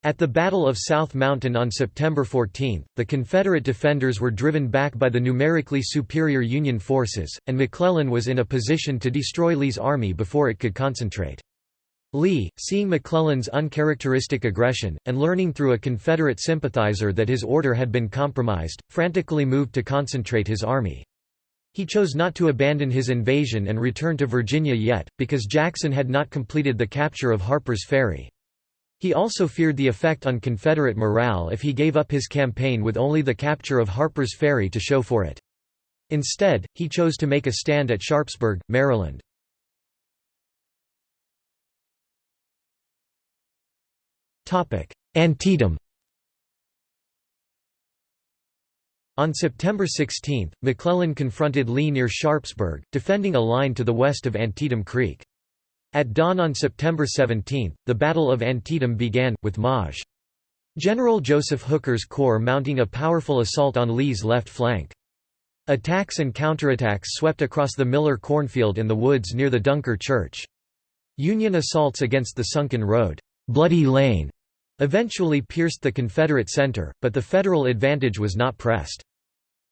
Speaker 1: At the Battle of South Mountain on September 14, the Confederate defenders were driven back by the numerically superior Union forces, and McClellan was in a position to destroy Lee's army before it could concentrate. Lee, seeing McClellan's uncharacteristic aggression, and learning through a Confederate sympathizer that his order had been compromised, frantically moved to concentrate his army. He chose not to abandon his invasion and return to Virginia yet, because Jackson had not completed the capture of Harper's Ferry. He also feared the effect on Confederate morale if he gave up his campaign with only the capture of Harper's Ferry to show for it. Instead, he chose to make a stand at Sharpsburg, Maryland. Antietam On September 16, McClellan confronted Lee near Sharpsburg, defending a line to the west of Antietam Creek. At dawn on September 17, the Battle of Antietam began, with Maj. General Joseph Hooker's corps mounting a powerful assault on Lee's left flank. Attacks and counterattacks swept across the Miller cornfield in the woods near the Dunker Church. Union assaults against the sunken road, Bloody Lane, eventually pierced the Confederate center, but the Federal advantage was not pressed.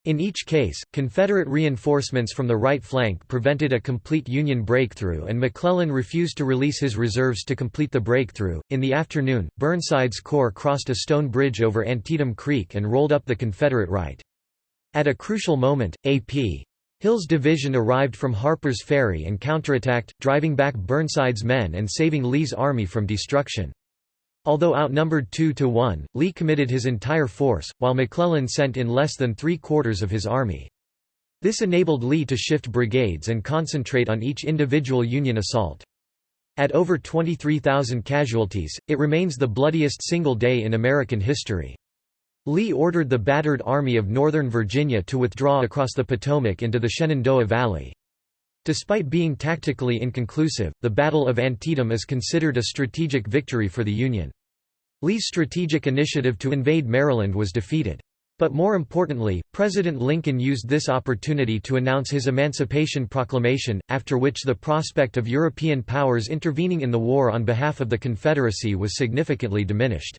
Speaker 1: In each case, Confederate reinforcements from the right flank prevented a complete Union breakthrough and McClellan refused to release his reserves to complete the breakthrough. In the afternoon, Burnside's corps crossed a stone bridge over Antietam Creek and rolled up the Confederate right. At a crucial moment, A.P. Hill's division arrived from Harper's Ferry and counterattacked, driving back Burnside's men and saving Lee's army from destruction. Although outnumbered 2 to 1, Lee committed his entire force, while McClellan sent in less than three-quarters of his army. This enabled Lee to shift brigades and concentrate on each individual Union assault. At over 23,000 casualties, it remains the bloodiest single day in American history. Lee ordered the battered Army of Northern Virginia to withdraw across the Potomac into the Shenandoah Valley. Despite being tactically inconclusive, the Battle of Antietam is considered a strategic victory for the Union. Lee's strategic initiative to invade Maryland was defeated. But more importantly, President Lincoln used this opportunity to announce his Emancipation Proclamation, after which the prospect of European powers intervening in the war on behalf of the Confederacy was significantly diminished.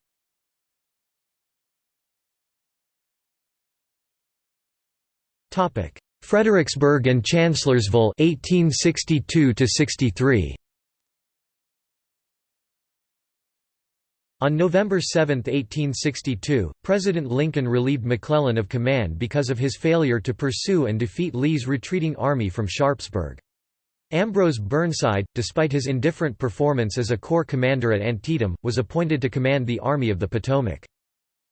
Speaker 1: Fredericksburg and Chancellorsville 1862 63. On November 7, 1862, President Lincoln relieved McClellan of command because of his failure to pursue and defeat Lee's retreating army from Sharpsburg. Ambrose Burnside, despite his indifferent performance as a corps commander at Antietam, was appointed to command the Army of the Potomac.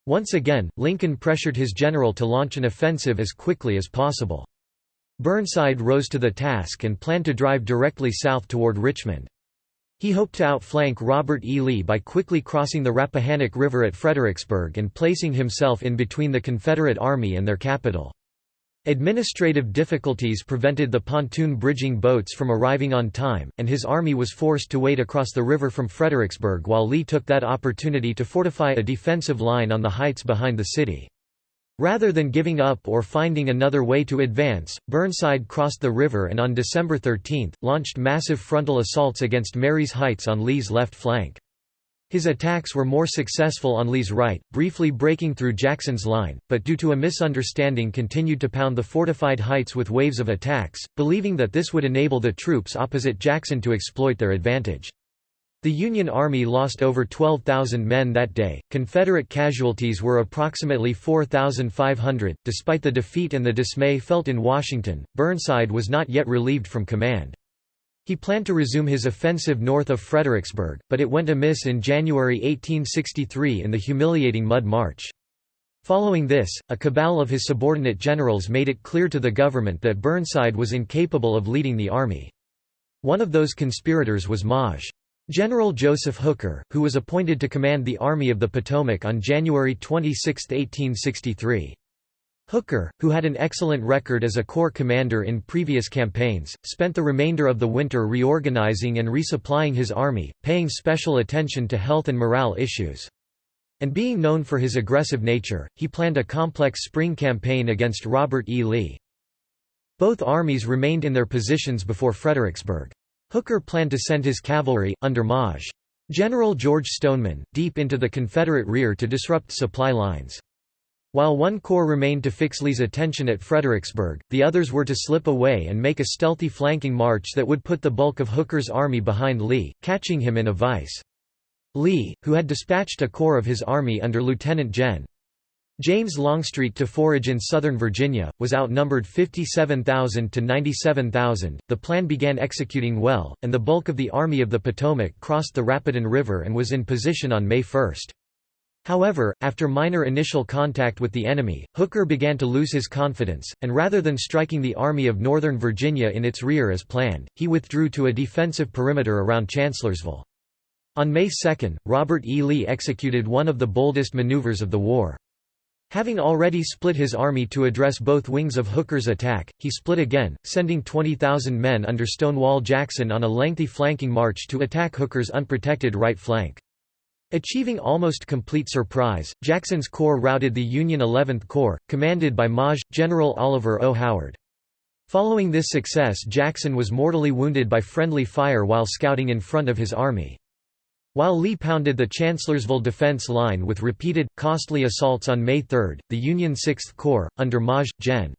Speaker 1: Once again, Lincoln pressured his general to launch an offensive as quickly as possible. Burnside rose to the task and planned to drive directly south toward Richmond. He hoped to outflank Robert E. Lee by quickly crossing the Rappahannock River at Fredericksburg and placing himself in between the Confederate Army and their capital. Administrative difficulties prevented the pontoon bridging boats from arriving on time, and his army was forced to wade across the river from Fredericksburg while Lee took that opportunity to fortify a defensive line on the heights behind the city. Rather than giving up or finding another way to advance, Burnside crossed the river and on December 13, launched massive frontal assaults against Marye's Heights on Lee's left flank. His attacks were more successful on Lee's right, briefly breaking through Jackson's line, but due to a misunderstanding continued to pound the fortified heights with waves of attacks, believing that this would enable the troops opposite Jackson to exploit their advantage. The Union Army lost over 12,000 men that day. Confederate casualties were approximately 4,500. Despite the defeat and the dismay felt in Washington, Burnside was not yet relieved from command. He planned to resume his offensive north of Fredericksburg, but it went amiss in January 1863 in the humiliating Mud March. Following this, a cabal of his subordinate generals made it clear to the government that Burnside was incapable of leading the army. One of those conspirators was Maj. General Joseph Hooker, who was appointed to command the Army of the Potomac on January 26, 1863. Hooker, who had an excellent record as a corps commander in previous campaigns, spent the remainder of the winter reorganizing and resupplying his army, paying special attention to health and morale issues. And being known for his aggressive nature, he planned a complex spring campaign against Robert E. Lee. Both armies remained in their positions before Fredericksburg. Hooker planned to send his cavalry, under Maj. General George Stoneman, deep into the Confederate rear to disrupt supply lines. While one corps remained to fix Lee's attention at Fredericksburg, the others were to slip away and make a stealthy flanking march that would put the bulk of Hooker's army behind Lee, catching him in a vice. Lee, who had dispatched a corps of his army under Lieutenant Gen. James Longstreet to forage in southern Virginia, was outnumbered 57,000 to 97,000. The plan began executing well, and the bulk of the Army of the Potomac crossed the Rapidan River and was in position on May 1. However, after minor initial contact with the enemy, Hooker began to lose his confidence, and rather than striking the Army of Northern Virginia in its rear as planned, he withdrew to a defensive perimeter around Chancellorsville. On May 2, Robert E. Lee executed one of the boldest maneuvers of the war. Having already split his army to address both wings of Hooker's attack, he split again, sending 20,000 men under Stonewall Jackson on a lengthy flanking march to attack Hooker's unprotected right flank. Achieving almost complete surprise, Jackson's corps routed the Union 11th Corps, commanded by Maj. General Oliver O. Howard. Following this success Jackson was mortally wounded by friendly fire while scouting in front of his army. While Lee pounded the Chancellorsville defense line with repeated, costly assaults on May 3, the Union Sixth Corps, under Maj. Gen.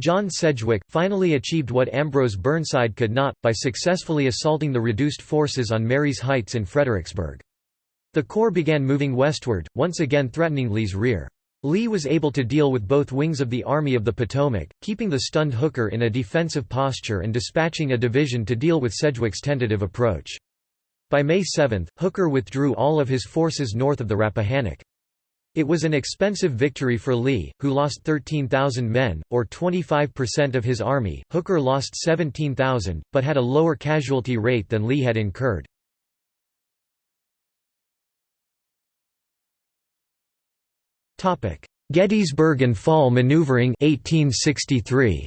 Speaker 1: John Sedgwick, finally achieved what Ambrose Burnside could not, by successfully assaulting the reduced forces on Marye's Heights in Fredericksburg. The Corps began moving westward, once again threatening Lee's rear. Lee was able to deal with both wings of the Army of the Potomac, keeping the stunned Hooker in a defensive posture and dispatching a division to deal with Sedgwick's tentative approach. By May 7, Hooker withdrew all of his forces north of the Rappahannock. It was an expensive victory for Lee, who lost 13,000 men, or 25% of his army. Hooker lost 17,000, but had a lower casualty rate than Lee had incurred. Gettysburg and Fall Maneuvering 1863.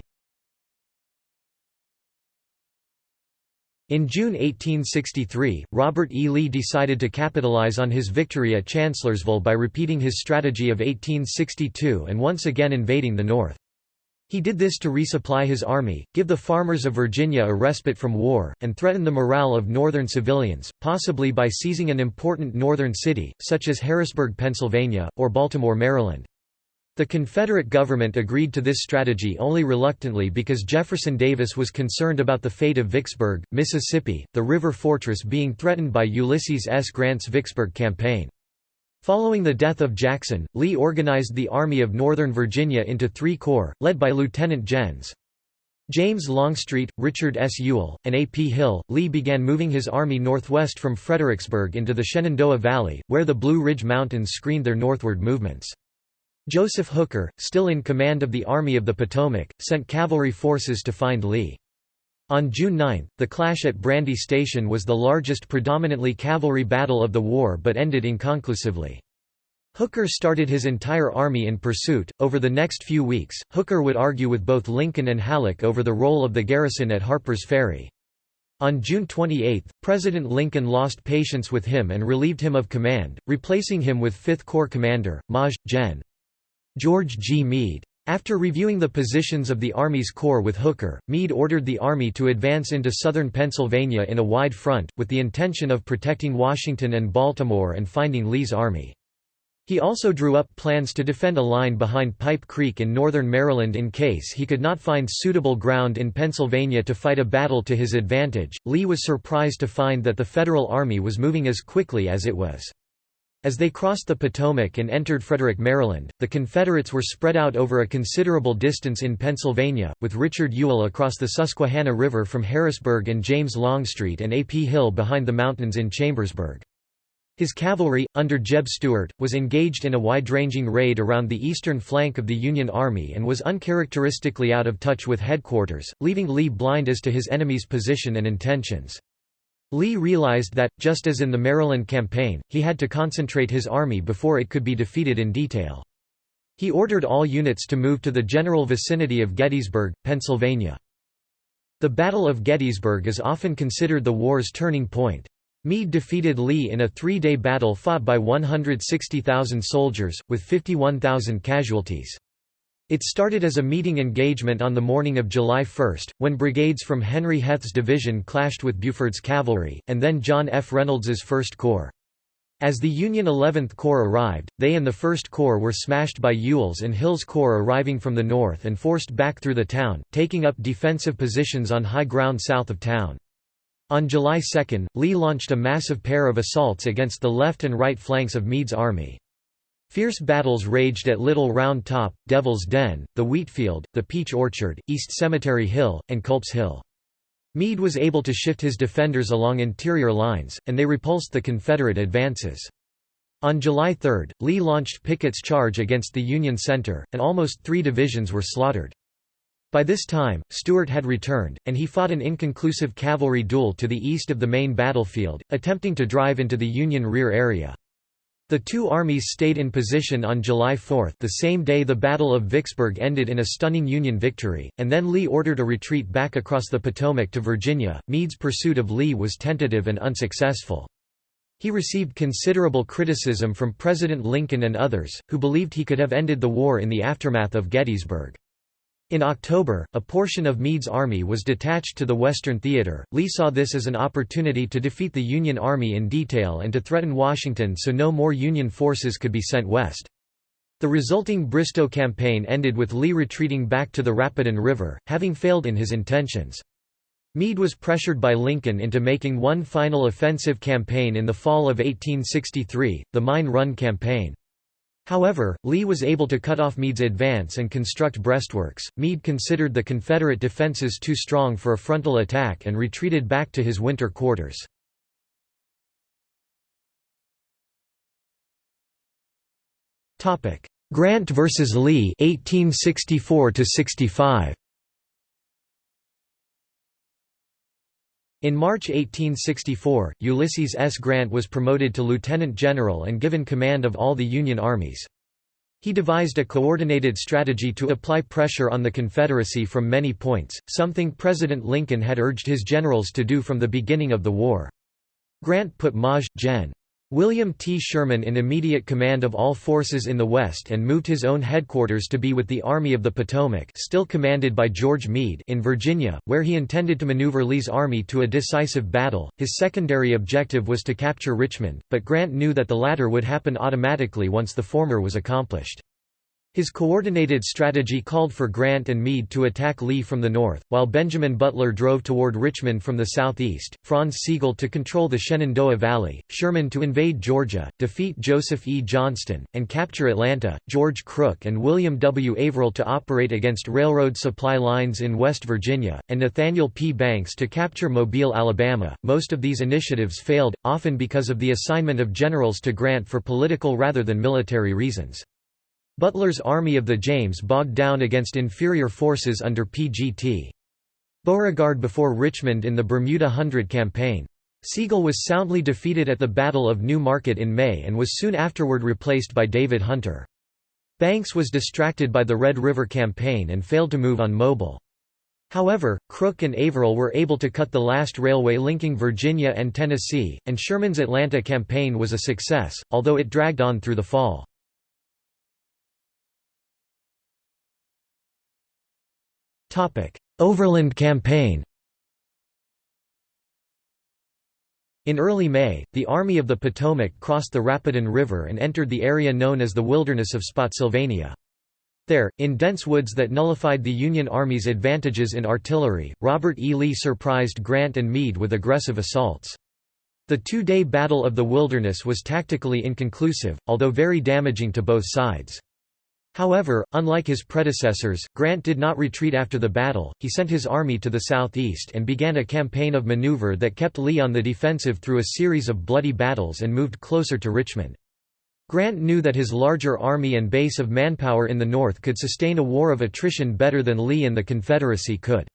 Speaker 1: In June 1863, Robert E. Lee decided to capitalize on his victory at Chancellorsville by repeating his strategy of 1862 and once again invading the North. He did this to resupply his army, give the farmers of Virginia a respite from war, and threaten the morale of Northern civilians, possibly by seizing an important Northern city, such as Harrisburg, Pennsylvania, or Baltimore, Maryland. The Confederate government agreed to this strategy only reluctantly because Jefferson Davis was concerned about the fate of Vicksburg, Mississippi, the river fortress being threatened by Ulysses S. Grant's Vicksburg campaign. Following the death of Jackson, Lee organized the Army of Northern Virginia into three corps, led by Lieutenant Jens. James Longstreet, Richard S. Ewell, and A. P. Hill, Lee began moving his army northwest from Fredericksburg into the Shenandoah Valley, where the Blue Ridge Mountains screened their northward movements. Joseph Hooker, still in command of the Army of the Potomac, sent cavalry forces to find Lee. On June 9, the clash at Brandy Station was the largest predominantly cavalry battle of the war but ended inconclusively. Hooker started his entire army in pursuit. Over the next few weeks, Hooker would argue with both Lincoln and Halleck over the role of the garrison at Harper's Ferry. On June 28, President Lincoln lost patience with him and relieved him of command, replacing him with 5th Corps commander, Maj. Gen. George G. Meade. After reviewing the positions of the Army's corps with Hooker, Meade ordered the Army to advance into southern Pennsylvania in a wide front, with the intention of protecting Washington and Baltimore and finding Lee's army. He also drew up plans to defend a line behind Pipe Creek in northern Maryland in case he could not find suitable ground in Pennsylvania to fight a battle to his advantage. Lee was surprised to find that the Federal Army was moving as quickly as it was. As they crossed the Potomac and entered Frederick, Maryland, the Confederates were spread out over a considerable distance in Pennsylvania, with Richard Ewell across the Susquehanna River from Harrisburg and James Longstreet and A. P. Hill behind the mountains in Chambersburg. His cavalry, under Jeb Stuart, was engaged in a wide-ranging raid around the eastern flank of the Union Army and was uncharacteristically out of touch with headquarters, leaving Lee blind as to his enemy's position and intentions. Lee realized that, just as in the Maryland campaign, he had to concentrate his army before it could be defeated in detail. He ordered all units to move to the general vicinity of Gettysburg, Pennsylvania. The Battle of Gettysburg is often considered the war's turning point. Meade defeated Lee in a three-day battle fought by 160,000 soldiers, with 51,000 casualties. It started as a meeting engagement on the morning of July 1, when brigades from Henry Heth's division clashed with Buford's cavalry, and then John F. Reynolds's 1st Corps. As the Union 11th Corps arrived, they and the 1st Corps were smashed by Ewell's and Hill's Corps arriving from the north and forced back through the town, taking up defensive positions on high ground south of town. On July 2, Lee launched a massive pair of assaults against the left and right flanks of Meade's army. Fierce battles raged at Little Round Top, Devil's Den, the Wheatfield, the Peach Orchard, East Cemetery Hill, and Culp's Hill. Meade was able to shift his defenders along interior lines, and they repulsed the Confederate advances. On July 3, Lee launched Pickett's charge against the Union center, and almost three divisions were slaughtered. By this time, Stuart had returned, and he fought an inconclusive cavalry duel to the east of the main battlefield, attempting to drive into the Union rear area. The two armies stayed in position on July 4 the same day the Battle of Vicksburg ended in a stunning Union victory, and then Lee ordered a retreat back across the Potomac to Virginia. Meade's pursuit of Lee was tentative and unsuccessful. He received considerable criticism from President Lincoln and others, who believed he could have ended the war in the aftermath of Gettysburg. In October, a portion of Meade's army was detached to the Western Theater. Lee saw this as an opportunity to defeat the Union Army in detail and to threaten Washington so no more Union forces could be sent west. The resulting Bristoe campaign ended with Lee retreating back to the Rapidan River, having failed in his intentions. Meade was pressured by Lincoln into making one final offensive campaign in the fall of 1863, the Mine Run Campaign. However, Lee was able to cut off Meade's advance and construct breastworks. Meade considered the Confederate defenses too strong for a frontal attack and retreated back to his winter quarters. Grant versus Lee 1864 65 In March 1864, Ulysses S. Grant was promoted to lieutenant general and given command of all the Union armies. He devised a coordinated strategy to apply pressure on the Confederacy from many points, something President Lincoln had urged his generals to do from the beginning of the war. Grant put Maj. Gen. William T. Sherman in immediate command of all forces in the West and moved his own headquarters to be with the Army of the Potomac still commanded by George Meade in Virginia, where he intended to maneuver Lee's army to a decisive battle. His secondary objective was to capture Richmond, but Grant knew that the latter would happen automatically once the former was accomplished. His coordinated strategy called for Grant and Meade to attack Lee from the north, while Benjamin Butler drove toward Richmond from the southeast, Franz Sigel to control the Shenandoah Valley, Sherman to invade Georgia, defeat Joseph E. Johnston, and capture Atlanta, George Crook and William W. Averell to operate against railroad supply lines in West Virginia, and Nathaniel P. Banks to capture Mobile, Alabama. Most of these initiatives failed, often because of the assignment of generals to Grant for political rather than military reasons. Butler's Army of the James bogged down against inferior forces under P.G.T. Beauregard before Richmond in the Bermuda Hundred Campaign. Sigel was soundly defeated at the Battle of New Market in May and was soon afterward replaced by David Hunter. Banks was distracted by the Red River Campaign and failed to move on Mobile. However, Crook and Averell were able to cut the last railway linking Virginia and Tennessee, and Sherman's Atlanta campaign was a success, although it dragged on through the fall. Overland Campaign In early May, the Army of the Potomac crossed the Rapidan River and entered the area known as the Wilderness of Spotsylvania. There, in dense woods that nullified the Union Army's advantages in artillery, Robert E. Lee surprised Grant and Meade with aggressive assaults. The two-day Battle of the Wilderness was tactically inconclusive, although very damaging to both sides. However, unlike his predecessors, Grant did not retreat after the battle, he sent his army to the southeast and began a campaign of maneuver that kept Lee on the defensive through a series of bloody battles and moved closer to Richmond. Grant knew that his larger army and base of manpower in the north could sustain a war of attrition better than Lee and the Confederacy could.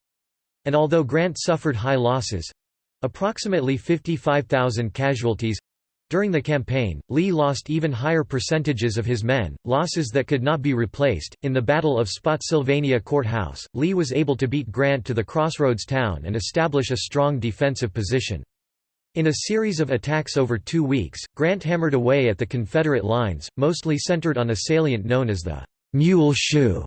Speaker 1: And although Grant suffered high losses—approximately 55,000 casualties, during the campaign, Lee lost even higher percentages of his men, losses that could not be replaced. In the Battle of Spotsylvania Courthouse, Lee was able to beat Grant to the crossroads town and establish a strong defensive position. In a series of attacks over two weeks, Grant hammered away at the Confederate lines, mostly centered on a salient known as the Mule Shoe,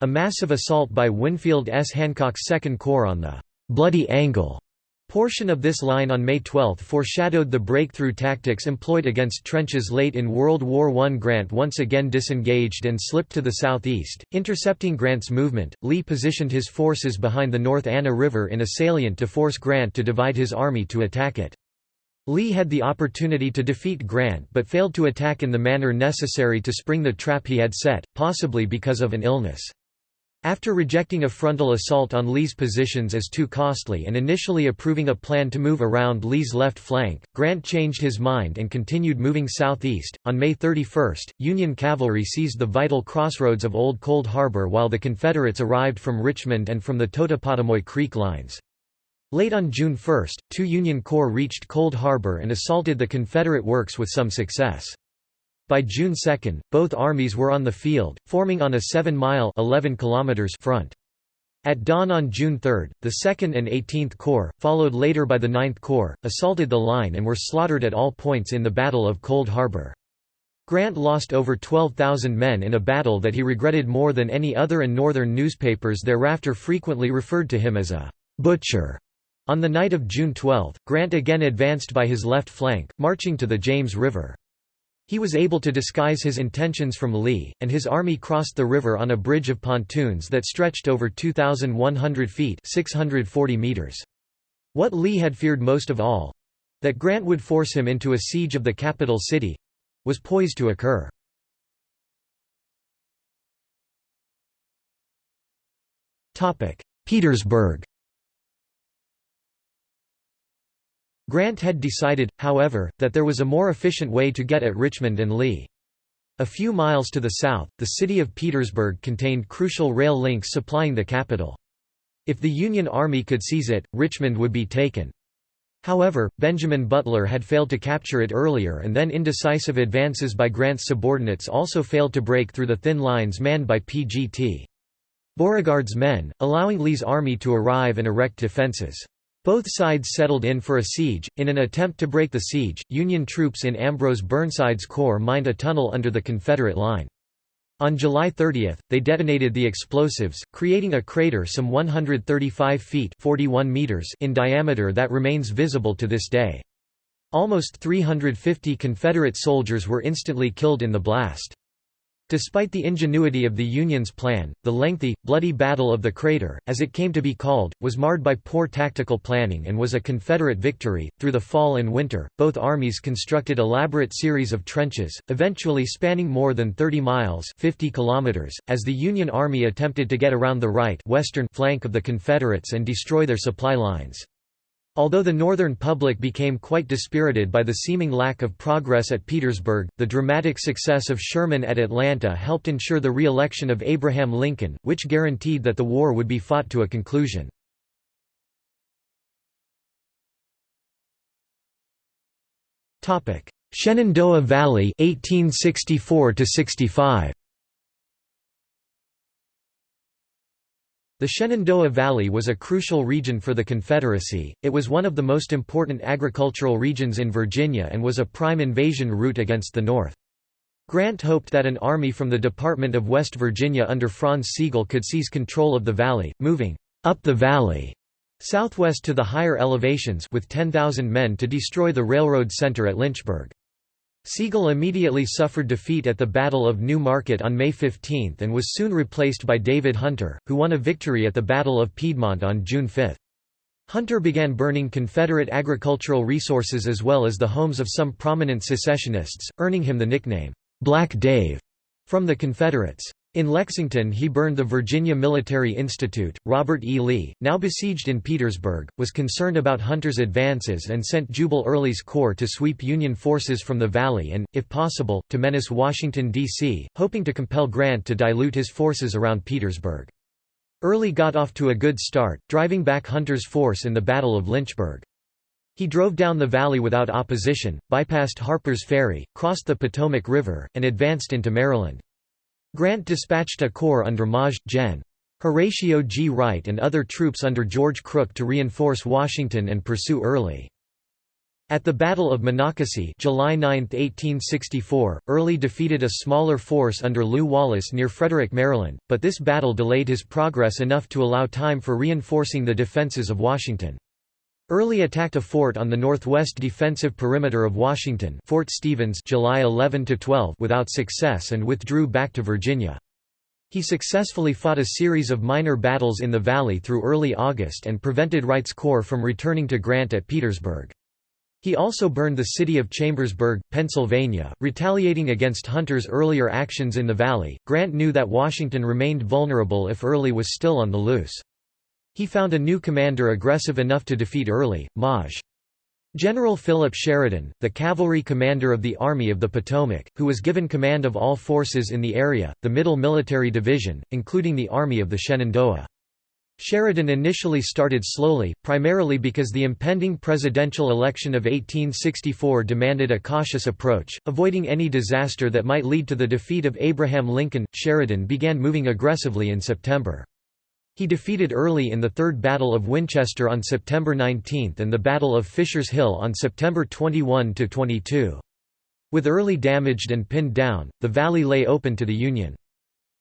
Speaker 1: a massive assault by Winfield S. Hancock's Second Corps on the Bloody Angle Portion of this line on May 12 foreshadowed the breakthrough tactics employed against trenches late in World War I. Grant once again disengaged and slipped to the southeast, intercepting Grant's movement. Lee positioned his forces behind the North Anna River in a salient to force Grant to divide his army to attack it. Lee had the opportunity to defeat Grant but failed to attack in the manner necessary to spring the trap he had set, possibly because of an illness. After rejecting a frontal assault on Lee's positions as too costly and initially approving a plan to move around Lee's left flank, Grant changed his mind and continued moving southeast. On May 31, Union cavalry seized the vital crossroads of Old Cold Harbor while the Confederates arrived from Richmond and from the Totopotomoy Creek lines. Late on June 1, two Union corps reached Cold Harbor and assaulted the Confederate works with some success. By June 2, both armies were on the field, forming on a 7-mile front. At dawn on June 3, the 2nd and 18th Corps, followed later by the 9th Corps, assaulted the line and were slaughtered at all points in the Battle of Cold Harbor. Grant lost over 12,000 men in a battle that he regretted more than any other and northern newspapers thereafter frequently referred to him as a «butcher». On the night of June 12, Grant again advanced by his left flank, marching to the James River. He was able to disguise his intentions from Lee, and his army crossed the river on a bridge of pontoons that stretched over 2,100 feet 640 meters. What Lee had feared most of all—that Grant would force him into a siege of the capital city—was poised to occur. Petersburg Grant had decided, however, that there was a more efficient way to get at Richmond and Lee. A few miles to the south, the city of Petersburg contained crucial rail links supplying the capital. If the Union Army could seize it, Richmond would be taken. However, Benjamin Butler had failed to capture it earlier and then indecisive advances by Grant's subordinates also failed to break through the thin lines manned by P.G.T. Beauregard's men, allowing Lee's army to arrive and erect defenses. Both sides settled in for a siege. In an attempt to break the siege, Union troops in Ambrose Burnside's corps mined a tunnel under the Confederate line. On July 30, they detonated the explosives, creating a crater some 135 feet 41 meters in diameter that remains visible to this day. Almost 350 Confederate soldiers were instantly killed in the blast. Despite the ingenuity of the Union's plan, the lengthy, bloody Battle of the Crater, as it came to be called, was marred by poor tactical planning and was a Confederate victory. Through the fall and winter, both armies constructed elaborate series of trenches, eventually spanning more than 30 miles 50 kilometers, as the Union Army attempted to get around the right western flank of the Confederates and destroy their supply lines. Although the northern public became quite dispirited by the seeming lack of progress at Petersburg, the dramatic success of Sherman at Atlanta helped ensure the re-election of Abraham Lincoln, which guaranteed that the war would be fought to a conclusion. Shenandoah Valley 1864 65 The Shenandoah Valley was a crucial region for the Confederacy, it was one of the most important agricultural regions in Virginia and was a prime invasion route against the North. Grant hoped that an army from the Department of West Virginia under Franz Sigel could seize control of the valley, moving up the valley southwest to the higher elevations with 10,000 men to destroy the railroad center at Lynchburg. Sigel immediately suffered defeat at the Battle of New Market on May 15 and was soon replaced by David Hunter, who won a victory at the Battle of Piedmont on June 5. Hunter began burning Confederate agricultural resources as well as the homes of some prominent secessionists, earning him the nickname, Black Dave, from the Confederates. In Lexington he burned the Virginia Military Institute. Robert E. Lee, now besieged in Petersburg, was concerned about Hunter's advances and sent Jubal Early's corps to sweep Union forces from the valley and, if possible, to menace Washington, D.C., hoping to compel Grant to dilute his forces around Petersburg. Early got off to a good start, driving back Hunter's force in the Battle of Lynchburg. He drove down the valley without opposition, bypassed Harper's Ferry, crossed the Potomac River, and advanced into Maryland. Grant dispatched a corps under Maj. Gen. Horatio G. Wright and other troops under George Crook to reinforce Washington and pursue Early. At the Battle of Monocacy July 9, 1864, Early defeated a smaller force under Lew Wallace near Frederick, Maryland, but this battle delayed his progress enough to allow time for reinforcing the defenses of Washington. Early attacked a fort on the northwest defensive perimeter of Washington Fort Stevens July 11 without success and withdrew back to Virginia. He successfully fought a series of minor battles in the valley through early August and prevented Wright's corps from returning to Grant at Petersburg. He also burned the city of Chambersburg, Pennsylvania, retaliating against Hunter's earlier actions in the valley. Grant knew that Washington remained vulnerable if Early was still on the loose. He found a new commander aggressive enough to defeat Early, Maj. General Philip Sheridan, the cavalry commander of the Army of the Potomac, who was given command of all forces in the area, the Middle Military Division, including the Army of the Shenandoah. Sheridan initially started slowly, primarily because the impending presidential election of 1864 demanded a cautious approach, avoiding any disaster that might lead to the defeat of Abraham Lincoln. Sheridan began moving aggressively in September. He defeated Early in the Third Battle of Winchester on September 19 and the Battle of Fisher's Hill on September 21–22. With Early damaged and pinned down, the valley lay open to the Union.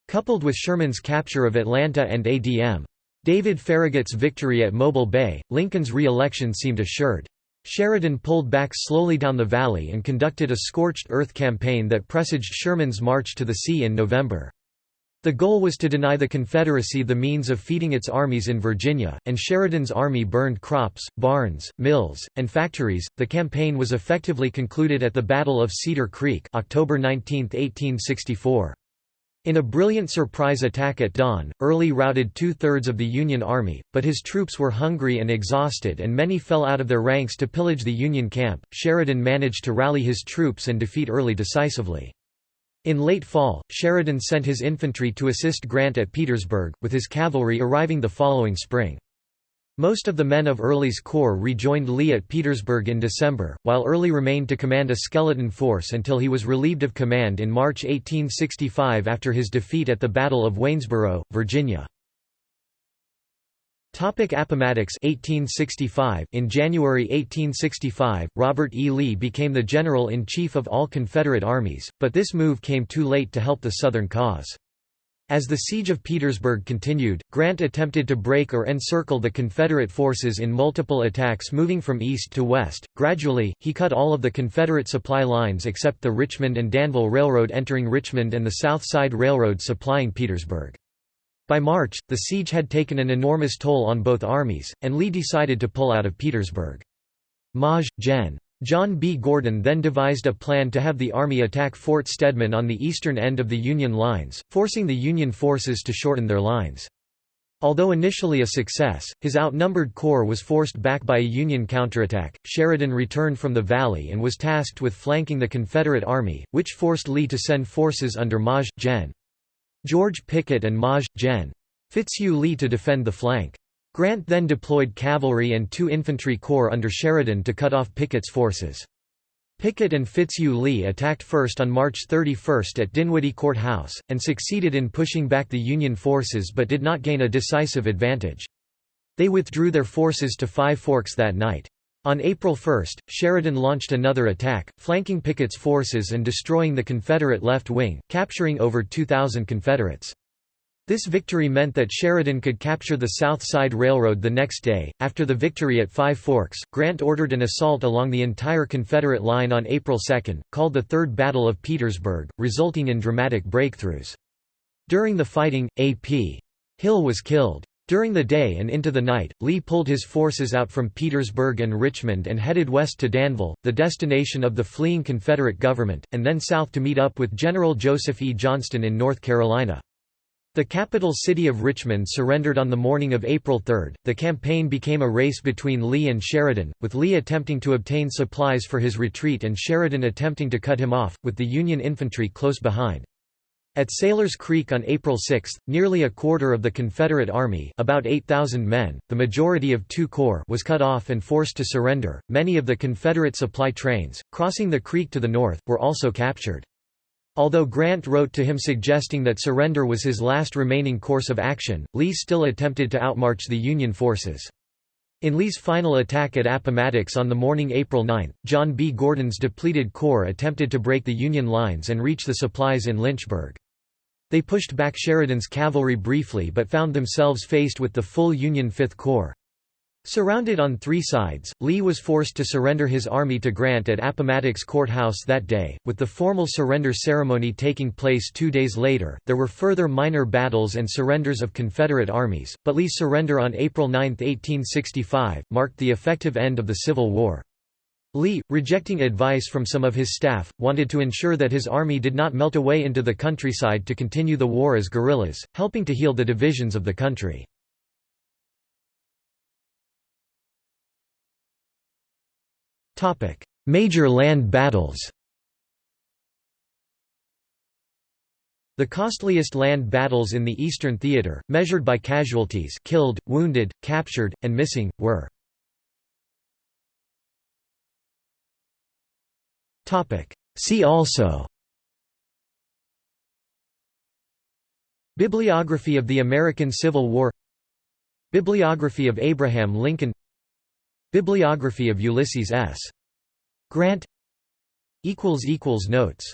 Speaker 1: Coupled with Sherman's capture of Atlanta and ADM. David Farragut's victory at Mobile Bay, Lincoln's re-election seemed assured. Sheridan pulled back slowly down the valley and conducted a scorched earth campaign that presaged Sherman's march to the sea in November. The goal was to deny the Confederacy the means of feeding its armies in Virginia, and Sheridan's army burned crops, barns, mills, and factories. The campaign was effectively concluded at the Battle of Cedar Creek, October 19, 1864. In a brilliant surprise attack at dawn, Early routed two-thirds of the Union Army, but his troops were hungry and exhausted and many fell out of their ranks to pillage the Union camp. Sheridan managed to rally his troops and defeat Early decisively. In late fall, Sheridan sent his infantry to assist Grant at Petersburg, with his cavalry arriving the following spring. Most of the men of Early's corps rejoined Lee at Petersburg in December, while Early remained to command a skeleton force until he was relieved of command in March 1865 after his defeat at the Battle of Waynesboro, Virginia. Topic Appomattox 1865 In January 1865, Robert E. Lee became the general-in-chief of all Confederate armies, but this move came too late to help the Southern cause. As the siege of Petersburg continued, Grant attempted to break or encircle the Confederate forces in multiple attacks moving from east to west. Gradually, he cut all of the Confederate supply lines except the Richmond and Danville Railroad entering Richmond and the South Side Railroad supplying Petersburg. By March, the siege had taken an enormous toll on both armies, and Lee decided to pull out of Petersburg. Maj. Gen. John B. Gordon then devised a plan to have the Army attack Fort Stedman on the eastern end of the Union lines, forcing the Union forces to shorten their lines. Although initially a success, his outnumbered corps was forced back by a Union counterattack. Sheridan returned from the valley and was tasked with flanking the Confederate Army, which forced Lee to send forces under Maj. Gen. George Pickett and Maj. Gen. Fitzhugh Lee to defend the flank. Grant then deployed cavalry and two infantry corps under Sheridan to cut off Pickett's forces. Pickett and Fitzhugh Lee attacked first on March 31 at Dinwiddie Court House, and succeeded in pushing back the Union forces but did not gain a decisive advantage. They withdrew their forces to Five Forks that night. On April 1, Sheridan launched another attack, flanking Pickett's forces and destroying the Confederate left wing, capturing over 2,000 Confederates. This victory meant that Sheridan could capture the South Side Railroad the next day. After the victory at Five Forks, Grant ordered an assault along the entire Confederate line on April 2, called the Third Battle of Petersburg, resulting in dramatic breakthroughs. During the fighting, A.P. Hill was killed. During the day and into the night, Lee pulled his forces out from Petersburg and Richmond and headed west to Danville, the destination of the fleeing Confederate government, and then south to meet up with General Joseph E. Johnston in North Carolina. The capital city of Richmond surrendered on the morning of April 3. The campaign became a race between Lee and Sheridan, with Lee attempting to obtain supplies for his retreat and Sheridan attempting to cut him off, with the Union infantry close behind. At Sailor's Creek on April 6, nearly a quarter of the Confederate Army about 8,000 men, the majority of two corps was cut off and forced to surrender. Many of the Confederate supply trains, crossing the creek to the north, were also captured. Although Grant wrote to him suggesting that surrender was his last remaining course of action, Lee still attempted to outmarch the Union forces. In Lee's final attack at Appomattox on the morning April 9, John B. Gordon's depleted corps attempted to break the Union lines and reach the supplies in Lynchburg. They pushed back Sheridan's cavalry briefly but found themselves faced with the full Union Fifth Corps. Surrounded on three sides, Lee was forced to surrender his army to Grant at Appomattox Courthouse that day, with the formal surrender ceremony taking place two days later. There were further minor battles and surrenders of Confederate armies, but Lee's surrender on April 9, 1865, marked the effective end of the Civil War. Lee, rejecting advice from some of his staff, wanted to ensure that his army did not melt away into the countryside to continue the war as guerrillas, helping to heal the divisions of the country. Major land battles The costliest land battles in the Eastern Theater, measured by casualties killed, wounded, captured, and missing, were See also Bibliography of the American Civil War Bibliography of Abraham Lincoln Bibliography of Ulysses S. Grant Notes